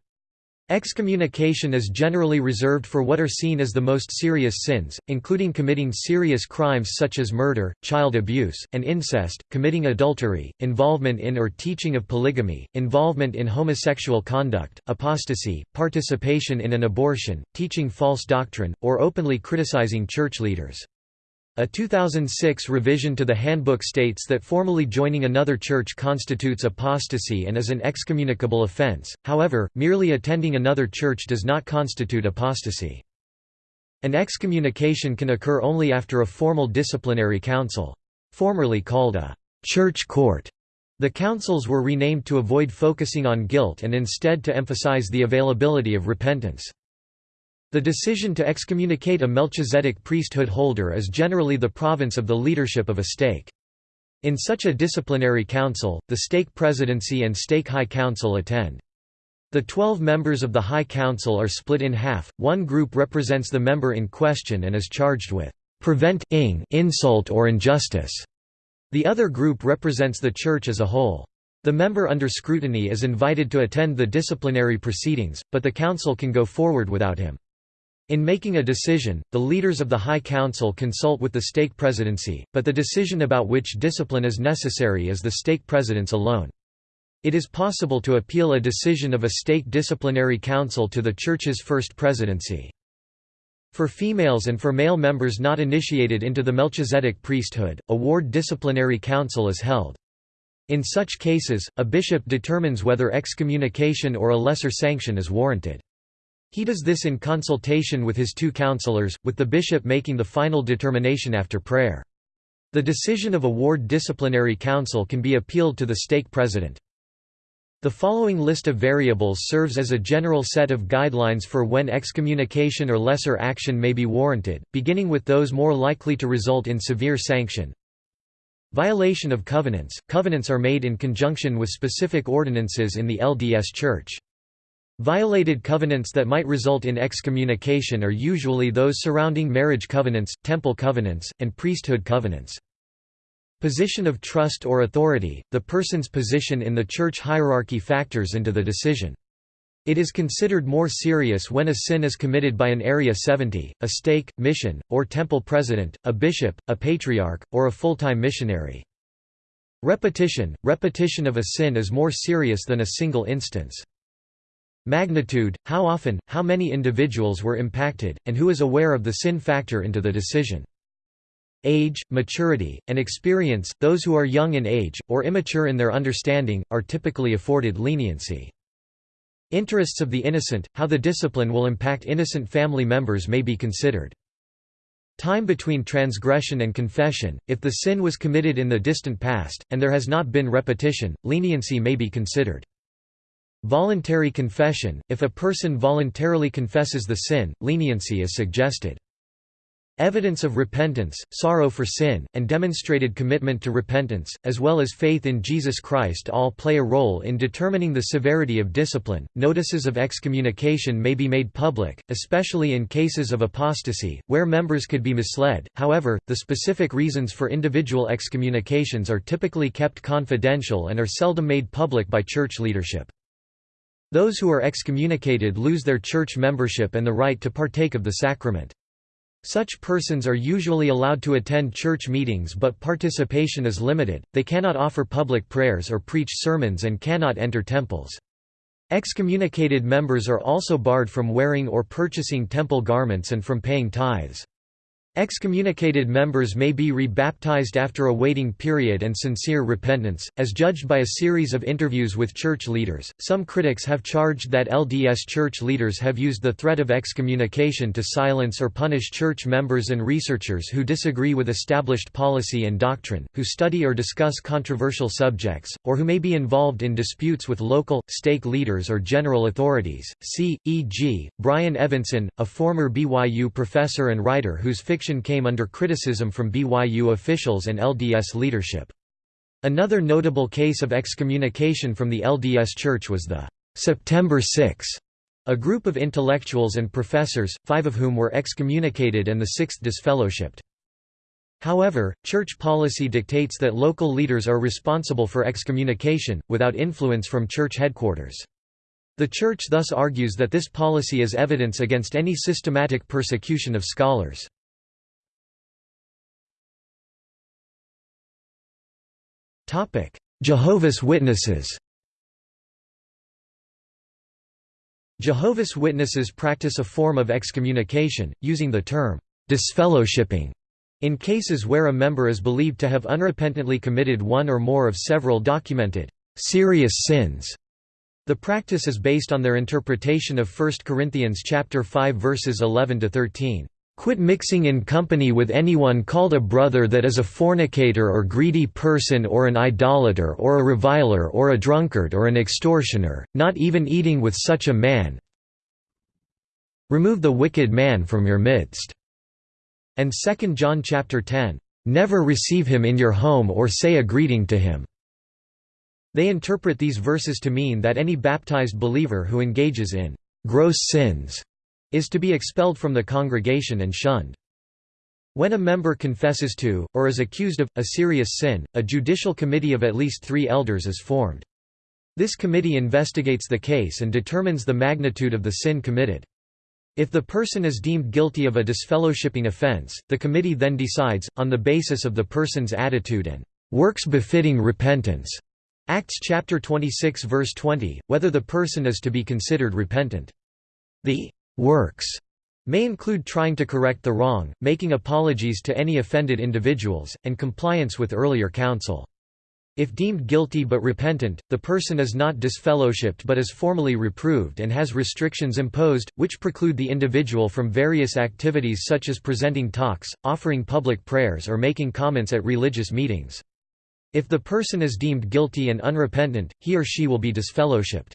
Excommunication is generally reserved for what are seen as the most serious sins, including committing serious crimes such as murder, child abuse, and incest, committing adultery, involvement in or teaching of polygamy, involvement in homosexual conduct, apostasy, participation in an abortion, teaching false doctrine, or openly criticizing church leaders. A 2006 revision to the handbook states that formally joining another church constitutes apostasy and is an excommunicable offense, however, merely attending another church does not constitute apostasy. An excommunication can occur only after a formal disciplinary council. Formerly called a «church court», the councils were renamed to avoid focusing on guilt and instead to emphasize the availability of repentance. The decision to excommunicate a Melchizedek priesthood holder is generally the province of the leadership of a stake. In such a disciplinary council, the stake presidency and stake high council attend. The twelve members of the High Council are split in half, one group represents the member in question and is charged with preventing insult or injustice. The other group represents the Church as a whole. The member under scrutiny is invited to attend the disciplinary proceedings, but the council can go forward without him. In making a decision, the leaders of the High Council consult with the stake presidency, but the decision about which discipline is necessary is the stake president's alone. It is possible to appeal a decision of a stake disciplinary council to the Church's first presidency. For females and for male members not initiated into the Melchizedek priesthood, a ward disciplinary council is held. In such cases, a bishop determines whether excommunication or a lesser sanction is warranted. He does this in consultation with his two counselors, with the bishop making the final determination after prayer. The decision of a ward disciplinary council can be appealed to the stake president. The following list of variables serves as a general set of guidelines for when excommunication or lesser action may be warranted, beginning with those more likely to result in severe sanction. Violation of covenants – Covenants are made in conjunction with specific ordinances in the LDS Church. Violated covenants that might result in excommunication are usually those surrounding marriage covenants, temple covenants, and priesthood covenants. Position of trust or authority – The person's position in the church hierarchy factors into the decision. It is considered more serious when a sin is committed by an Area 70, a stake, mission, or temple president, a bishop, a patriarch, or a full-time missionary. Repetition – Repetition of a sin is more serious than a single instance. Magnitude, how often, how many individuals were impacted, and who is aware of the sin factor into the decision. Age, maturity, and experience – Those who are young in age, or immature in their understanding, are typically afforded leniency. Interests of the innocent – How the discipline will impact innocent family members may be considered. Time between transgression and confession – If the sin was committed in the distant past, and there has not been repetition, leniency may be considered. Voluntary confession – If a person voluntarily confesses the sin, leniency is suggested. Evidence of repentance, sorrow for sin, and demonstrated commitment to repentance, as well as faith in Jesus Christ all play a role in determining the severity of discipline. Notices of excommunication may be made public, especially in cases of apostasy, where members could be misled. However, the specific reasons for individual excommunications are typically kept confidential and are seldom made public by church leadership. Those who are excommunicated lose their church membership and the right to partake of the sacrament. Such persons are usually allowed to attend church meetings but participation is limited, they cannot offer public prayers or preach sermons and cannot enter temples. Excommunicated members are also barred from wearing or purchasing temple garments and from paying tithes. Excommunicated members may be rebaptized after a waiting period and sincere repentance, as judged by a series of interviews with church leaders. Some critics have charged that LDS church leaders have used the threat of excommunication to silence or punish church members and researchers who disagree with established policy and doctrine, who study or discuss controversial subjects, or who may be involved in disputes with local, stake leaders or general authorities. See, e.g., Brian Evenson, a former BYU professor and writer whose fiction came under criticism from BYU officials and LDS leadership. Another notable case of excommunication from the LDS Church was the September 6, a group of intellectuals and professors, five of whom were excommunicated and the sixth disfellowshipped. However, church policy dictates that local leaders are responsible for excommunication, without influence from church headquarters. The Church thus argues that this policy is evidence against any systematic persecution of scholars. Jehovah's Witnesses Jehovah's Witnesses practice a form of excommunication, using the term disfellowshipping in cases where a member is believed to have unrepentantly committed one or more of several documented serious sins. The practice is based on their interpretation of 1 Corinthians chapter 5 verses 11 to 13. Quit mixing in company with anyone called a brother that is a fornicator or greedy person or an idolater or a reviler or a drunkard or an extortioner, not even eating with such a man. Remove the wicked man from your midst and 2 John chapter 10, "Never receive him in your home or say a greeting to him." They interpret these verses to mean that any baptized believer who engages in gross sins is to be expelled from the congregation and shunned. When a member confesses to, or is accused of, a serious sin, a judicial committee of at least three elders is formed. This committee investigates the case and determines the magnitude of the sin committed. If the person is deemed guilty of a disfellowshipping offense, the committee then decides, on the basis of the person's attitude and works befitting repentance, Acts chapter 26 verse 20, whether the person is to be considered repentant. The works may include trying to correct the wrong, making apologies to any offended individuals, and compliance with earlier counsel. If deemed guilty but repentant, the person is not disfellowshipped but is formally reproved and has restrictions imposed, which preclude the individual from various activities such as presenting talks, offering public prayers or making comments at religious meetings. If the person is deemed guilty and unrepentant, he or she will be disfellowshipped.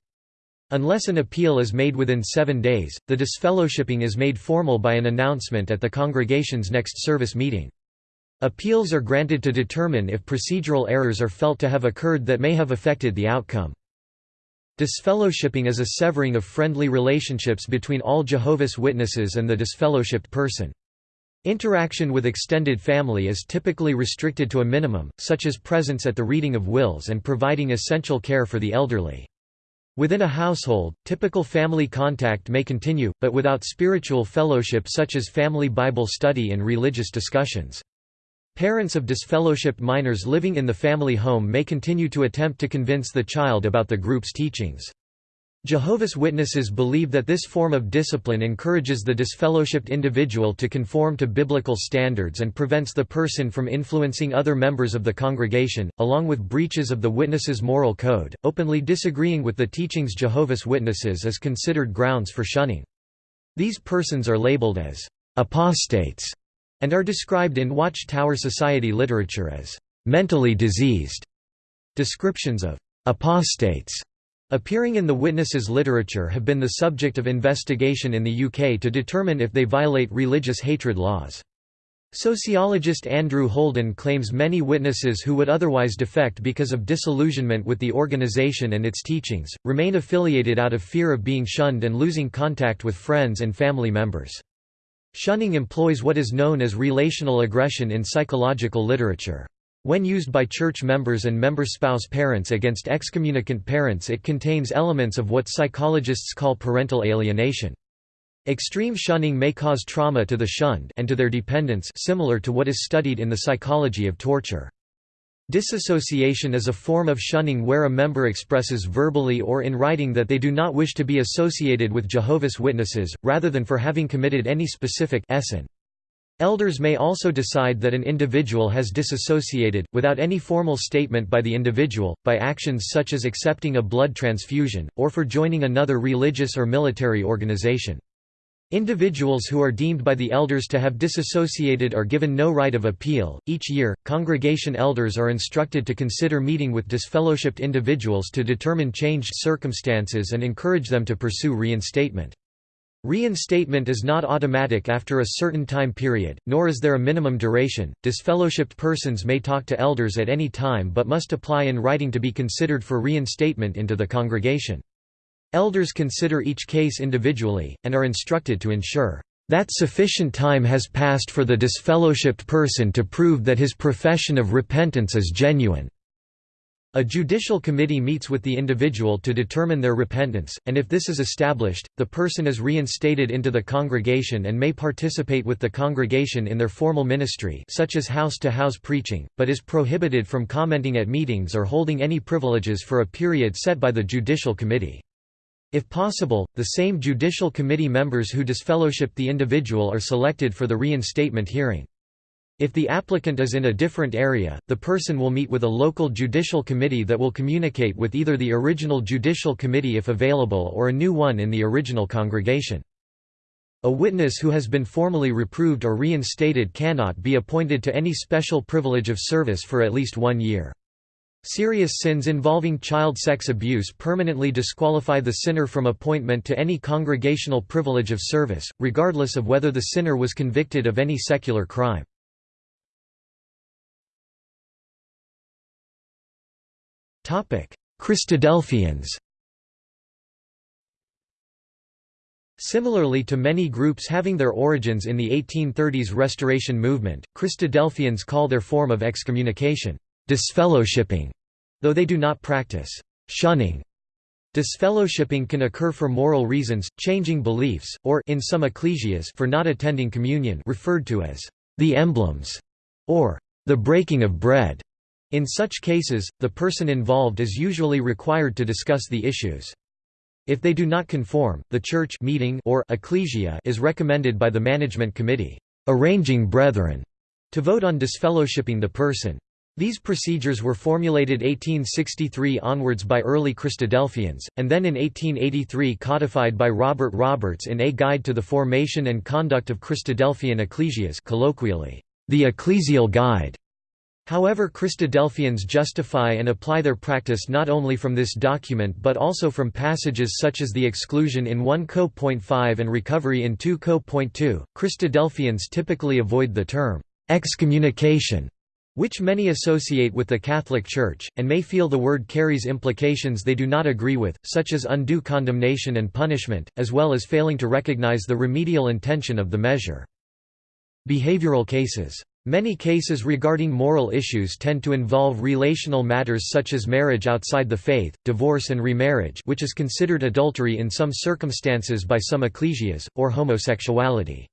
Unless an appeal is made within seven days, the disfellowshipping is made formal by an announcement at the congregation's next service meeting. Appeals are granted to determine if procedural errors are felt to have occurred that may have affected the outcome. Disfellowshipping is a severing of friendly relationships between all Jehovah's Witnesses and the disfellowshipped person. Interaction with extended family is typically restricted to a minimum, such as presence at the reading of wills and providing essential care for the elderly. Within a household, typical family contact may continue, but without spiritual fellowship such as family Bible study and religious discussions. Parents of disfellowshipped minors living in the family home may continue to attempt to convince the child about the group's teachings. Jehovah's Witnesses believe that this form of discipline encourages the disfellowshipped individual to conform to biblical standards and prevents the person from influencing other members of the congregation, along with breaches of the witness's moral code. Openly disagreeing with the teachings Jehovah's Witnesses is considered grounds for shunning. These persons are labeled as apostates and are described in Watchtower Society literature as mentally diseased. Descriptions of apostates appearing in the witnesses' literature have been the subject of investigation in the UK to determine if they violate religious hatred laws. Sociologist Andrew Holden claims many witnesses who would otherwise defect because of disillusionment with the organisation and its teachings, remain affiliated out of fear of being shunned and losing contact with friends and family members. Shunning employs what is known as relational aggression in psychological literature. When used by church members and member spouse parents against excommunicant parents it contains elements of what psychologists call parental alienation. Extreme shunning may cause trauma to the shunned and to their dependents similar to what is studied in the psychology of torture. Disassociation is a form of shunning where a member expresses verbally or in writing that they do not wish to be associated with Jehovah's Witnesses, rather than for having committed any specific sin. Elders may also decide that an individual has disassociated, without any formal statement by the individual, by actions such as accepting a blood transfusion, or for joining another religious or military organization. Individuals who are deemed by the elders to have disassociated are given no right of appeal. Each year, congregation elders are instructed to consider meeting with disfellowshipped individuals to determine changed circumstances and encourage them to pursue reinstatement. Reinstatement is not automatic after a certain time period, nor is there a minimum duration. Disfellowshipped persons may talk to elders at any time but must apply in writing to be considered for reinstatement into the congregation. Elders consider each case individually, and are instructed to ensure that sufficient time has passed for the disfellowshipped person to prove that his profession of repentance is genuine." A judicial committee meets with the individual to determine their repentance, and if this is established, the person is reinstated into the congregation and may participate with the congregation in their formal ministry such as house-to-house -house preaching, but is prohibited from commenting at meetings or holding any privileges for a period set by the judicial committee. If possible, the same judicial committee members who disfellowship the individual are selected for the reinstatement hearing. If the applicant is in a different area, the person will meet with a local judicial committee that will communicate with either the original judicial committee if available or a new one in the original congregation. A witness who has been formally reproved or reinstated cannot be appointed to any special privilege of service for at least one year. Serious sins involving child sex abuse permanently disqualify the sinner from appointment to any congregational privilege of service, regardless of whether the sinner was convicted of any secular crime. Christadelphians Similarly to many groups having their origins in the 1830s Restoration movement, Christadelphians call their form of excommunication, disfellowshipping, though they do not practice shunning. Disfellowshipping can occur for moral reasons, changing beliefs, or in some ecclesias for not attending communion referred to as the emblems, or the breaking of bread. In such cases, the person involved is usually required to discuss the issues. If they do not conform, the church meeting or ecclesia is recommended by the management committee, arranging brethren, to vote on disfellowshipping the person. These procedures were formulated 1863 onwards by early Christadelphians, and then in 1883 codified by Robert Roberts in A Guide to the Formation and Conduct of Christadelphian Ecclesias colloquially, the Ecclesial Guide. However Christadelphians justify and apply their practice not only from this document but also from passages such as the exclusion in 1 Co.5 and recovery in 2 Co.2. Christadelphians typically avoid the term excommunication which many associate with the Catholic Church, and may feel the word carries implications they do not agree with, such as undue condemnation and punishment, as well as failing to recognize the remedial intention of the measure. Behavioral cases Many cases regarding moral issues tend to involve relational matters such as marriage outside the faith, divorce and remarriage which is considered adultery in some circumstances by some ecclesias, or homosexuality.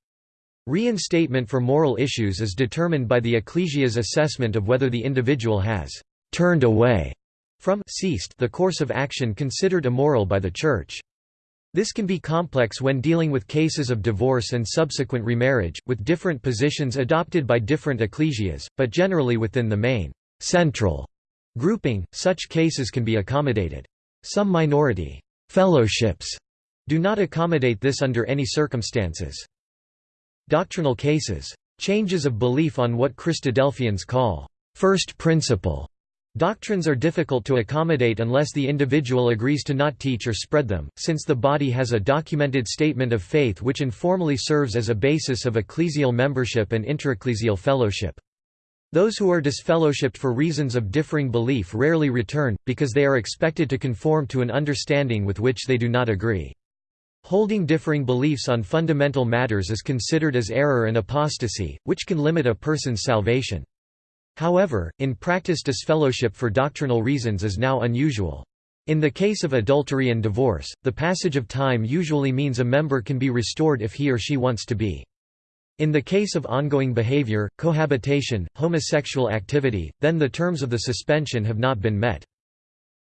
Reinstatement for moral issues is determined by the ecclesia's assessment of whether the individual has «turned away» from ceased the course of action considered immoral by the Church. This can be complex when dealing with cases of divorce and subsequent remarriage, with different positions adopted by different ecclesias, but generally within the main central grouping, such cases can be accommodated. Some minority fellowships do not accommodate this under any circumstances. Doctrinal cases. Changes of belief on what Christadelphians call first principle Doctrines are difficult to accommodate unless the individual agrees to not teach or spread them, since the body has a documented statement of faith which informally serves as a basis of ecclesial membership and interecclesial fellowship. Those who are disfellowshipped for reasons of differing belief rarely return, because they are expected to conform to an understanding with which they do not agree. Holding differing beliefs on fundamental matters is considered as error and apostasy, which can limit a person's salvation. However, in practice disfellowship for doctrinal reasons is now unusual. In the case of adultery and divorce, the passage of time usually means a member can be restored if he or she wants to be. In the case of ongoing behavior, cohabitation, homosexual activity, then the terms of the suspension have not been met.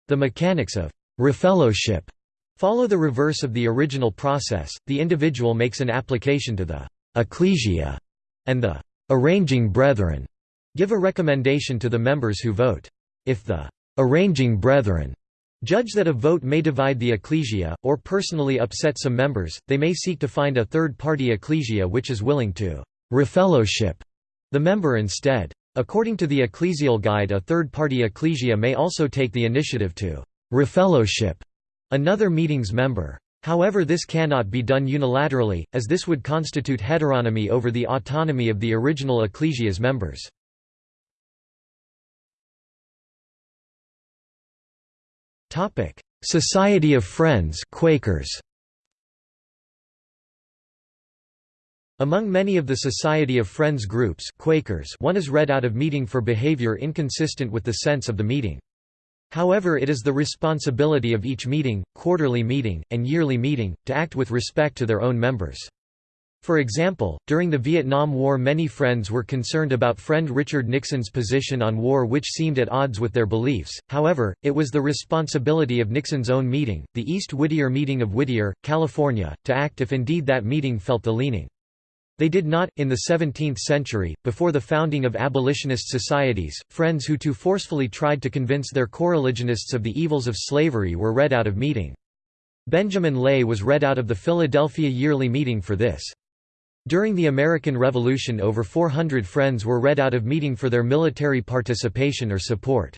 The mechanics of refellowship follow the reverse of the original process, the individual makes an application to the ecclesia and the arranging brethren Give a recommendation to the members who vote. If the arranging brethren judge that a vote may divide the ecclesia, or personally upset some members, they may seek to find a third-party ecclesia which is willing to refellowship the member instead. According to the ecclesial guide a third-party ecclesia may also take the initiative to refellowship another meeting's member. However this cannot be done unilaterally, as this would constitute heteronomy over the autonomy of the original ecclesia's members. Topic: Society of Friends Quakers. Among many of the Society of Friends groups Quakers one is read out of meeting for behavior inconsistent with the sense of the meeting. However it is the responsibility of each meeting, quarterly meeting, and yearly meeting, to act with respect to their own members. For example, during the Vietnam War many Friends were concerned about friend Richard Nixon's position on war which seemed at odds with their beliefs, however, it was the responsibility of Nixon's own meeting, the East Whittier meeting of Whittier, California, to act if indeed that meeting felt the leaning. They did not, in the 17th century, before the founding of abolitionist societies, friends who too forcefully tried to convince their coreligionists of the evils of slavery were read out of meeting. Benjamin Lay was read out of the Philadelphia Yearly Meeting for this. During the American Revolution over 400 Friends were read out of meeting for their military participation or support.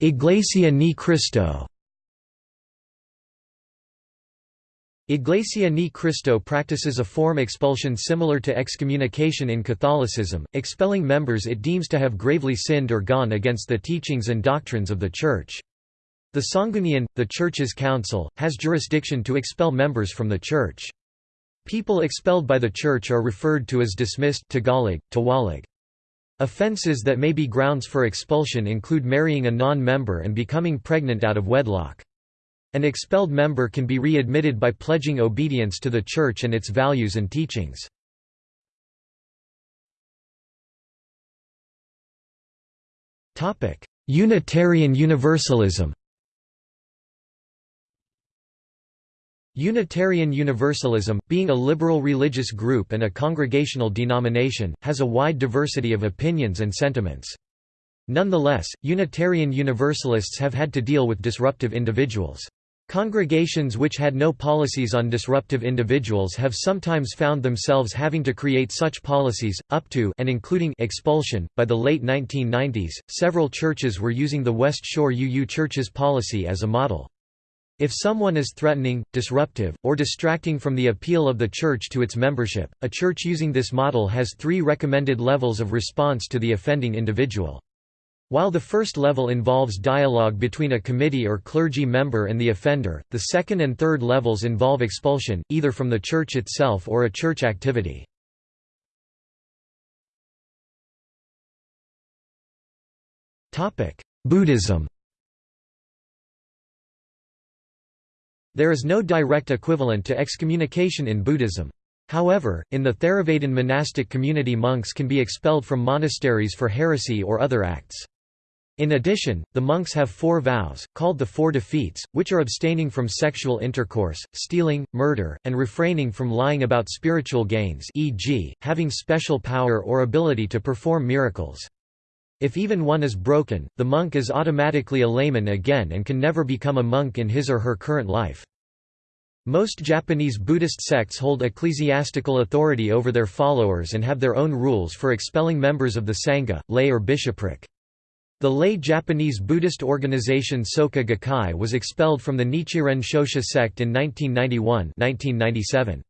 Iglesia Ni Cristo Iglesia Ni Cristo practices a form expulsion similar to excommunication in Catholicism, expelling members it deems to have gravely sinned or gone against the teachings and doctrines of the Church. The Sangguniang, the Church's council, has jurisdiction to expel members from the Church. People expelled by the Church are referred to as dismissed Tagalog, tiwalag. Offenses that may be grounds for expulsion include marrying a non-member and becoming pregnant out of wedlock. An expelled member can be readmitted by pledging obedience to the Church and its values and teachings. Unitarian Universalism Unitarian Universalism, being a liberal religious group and a congregational denomination, has a wide diversity of opinions and sentiments. Nonetheless, Unitarian Universalists have had to deal with disruptive individuals. Congregations which had no policies on disruptive individuals have sometimes found themselves having to create such policies, up to and including expulsion. By the late 1990s, several churches were using the West Shore UU Church's policy as a model. If someone is threatening, disruptive, or distracting from the appeal of the church to its membership, a church using this model has three recommended levels of response to the offending individual. While the first level involves dialogue between a committee or clergy member and the offender, the second and third levels involve expulsion, either from the church itself or a church activity. Buddhism There is no direct equivalent to excommunication in Buddhism. However, in the Theravadan monastic community monks can be expelled from monasteries for heresy or other acts. In addition, the monks have four vows, called the Four Defeats, which are abstaining from sexual intercourse, stealing, murder, and refraining from lying about spiritual gains e.g., having special power or ability to perform miracles. If even one is broken, the monk is automatically a layman again and can never become a monk in his or her current life. Most Japanese Buddhist sects hold ecclesiastical authority over their followers and have their own rules for expelling members of the Sangha, lay or bishopric. The lay Japanese Buddhist organization Soka Gakkai was expelled from the Nichiren Shoshu sect in 1991 1997.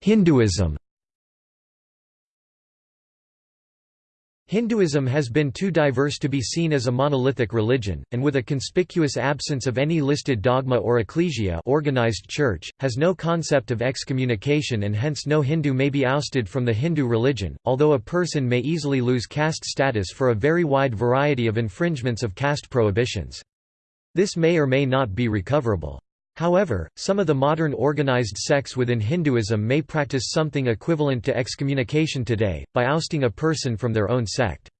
Hinduism Hinduism has been too diverse to be seen as a monolithic religion, and with a conspicuous absence of any listed dogma or ecclesia organized church, has no concept of excommunication and hence no Hindu may be ousted from the Hindu religion, although a person may easily lose caste status for a very wide variety of infringements of caste prohibitions. This may or may not be recoverable. However, some of the modern organized sects within Hinduism may practice something equivalent to excommunication today, by ousting a person from their own sect.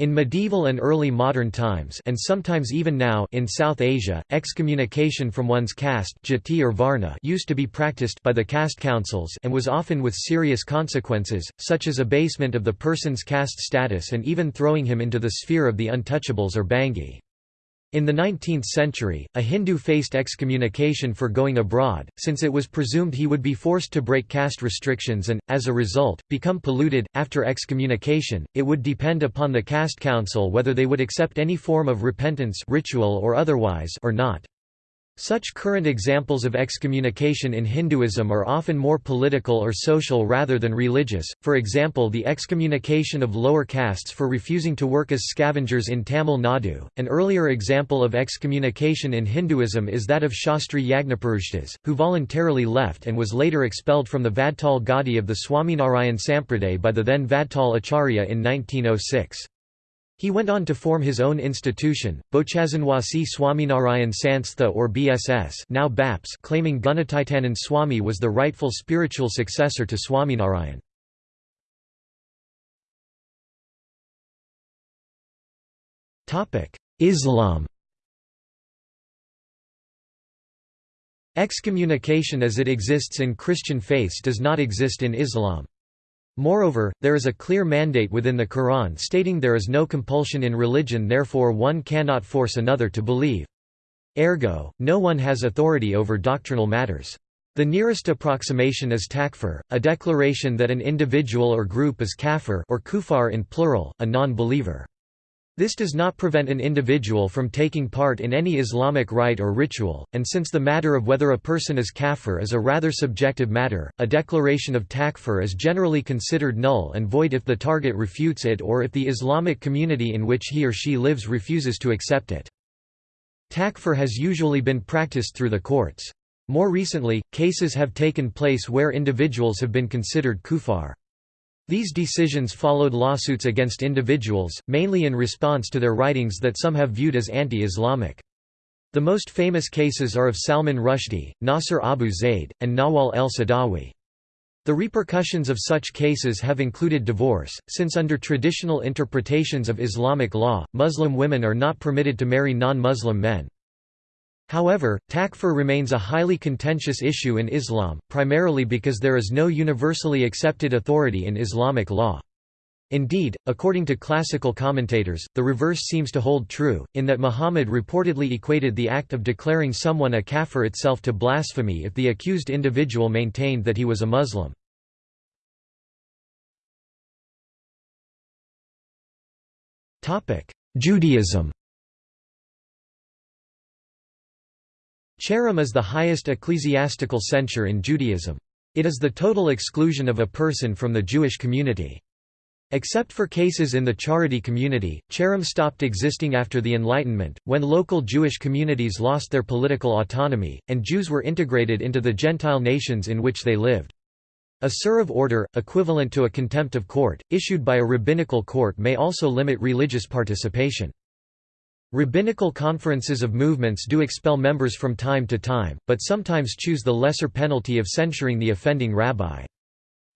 In medieval and early modern times and sometimes even now in South Asia, excommunication from one's caste jati or varna used to be practiced by the caste councils and was often with serious consequences, such as abasement of the person's caste status and even throwing him into the sphere of the untouchables or bangi. In the 19th century, a Hindu faced excommunication for going abroad, since it was presumed he would be forced to break caste restrictions and, as a result, become polluted. After excommunication, it would depend upon the caste council whether they would accept any form of repentance ritual or otherwise or not. Such current examples of excommunication in Hinduism are often more political or social rather than religious, for example the excommunication of lower castes for refusing to work as scavengers in Tamil Nadu. An earlier example of excommunication in Hinduism is that of Shastri Yagnapurushdas, who voluntarily left and was later expelled from the Vadtal Gadi of the Swaminarayan Sampraday by the then Vadtal Acharya in 1906. He went on to form his own institution, Bochasanwasi Swaminarayan Sanstha or BSS now BAPS claiming Gunatitanand Swami was the rightful spiritual successor to Swaminarayan. Islam Excommunication as it exists in Christian faiths does not exist in Islam. Moreover, there is a clear mandate within the Quran stating there is no compulsion in religion therefore one cannot force another to believe. Ergo, no one has authority over doctrinal matters. The nearest approximation is takfir, a declaration that an individual or group is kafir or kufar in plural, a non-believer. This does not prevent an individual from taking part in any Islamic rite or ritual, and since the matter of whether a person is kafir is a rather subjective matter, a declaration of takfir is generally considered null and void if the target refutes it or if the Islamic community in which he or she lives refuses to accept it. Takfir has usually been practiced through the courts. More recently, cases have taken place where individuals have been considered kufar. These decisions followed lawsuits against individuals, mainly in response to their writings that some have viewed as anti-Islamic. The most famous cases are of Salman Rushdie, Nasser Abu Zaid, and Nawal el-Saadawi. The repercussions of such cases have included divorce, since under traditional interpretations of Islamic law, Muslim women are not permitted to marry non-Muslim men. However, takfir remains a highly contentious issue in Islam, primarily because there is no universally accepted authority in Islamic law. Indeed, according to classical commentators, the reverse seems to hold true, in that Muhammad reportedly equated the act of declaring someone a kafir itself to blasphemy if the accused individual maintained that he was a Muslim. Judaism Cherem is the highest ecclesiastical censure in Judaism. It is the total exclusion of a person from the Jewish community. Except for cases in the Haredi community, cherem stopped existing after the Enlightenment, when local Jewish communities lost their political autonomy, and Jews were integrated into the Gentile nations in which they lived. A seruv order, equivalent to a contempt of court, issued by a rabbinical court may also limit religious participation. Rabbinical conferences of movements do expel members from time to time, but sometimes choose the lesser penalty of censuring the offending rabbi.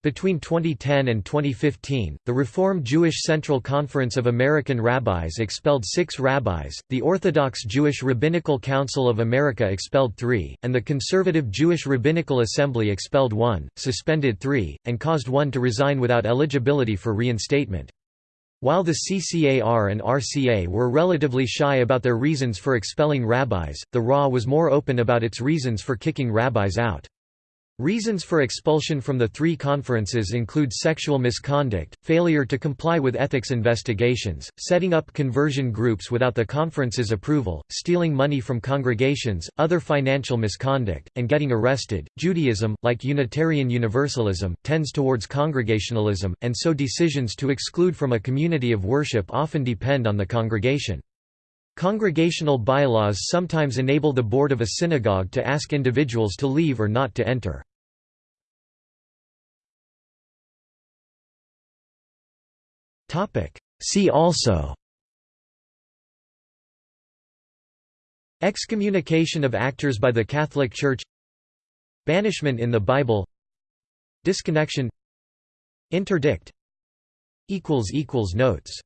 Between 2010 and 2015, the Reform Jewish Central Conference of American Rabbis expelled six rabbis, the Orthodox Jewish Rabbinical Council of America expelled three, and the Conservative Jewish Rabbinical Assembly expelled one, suspended three, and caused one to resign without eligibility for reinstatement. While the CCAR and RCA were relatively shy about their reasons for expelling rabbis, the RA was more open about its reasons for kicking rabbis out. Reasons for expulsion from the three conferences include sexual misconduct, failure to comply with ethics investigations, setting up conversion groups without the conference's approval, stealing money from congregations, other financial misconduct, and getting arrested. Judaism, like Unitarian Universalism, tends towards congregationalism, and so decisions to exclude from a community of worship often depend on the congregation. Congregational bylaws sometimes enable the board of a synagogue to ask individuals to leave or not to enter. Topic. See also Excommunication of actors by the Catholic Church Banishment in the Bible Disconnection Interdict Notes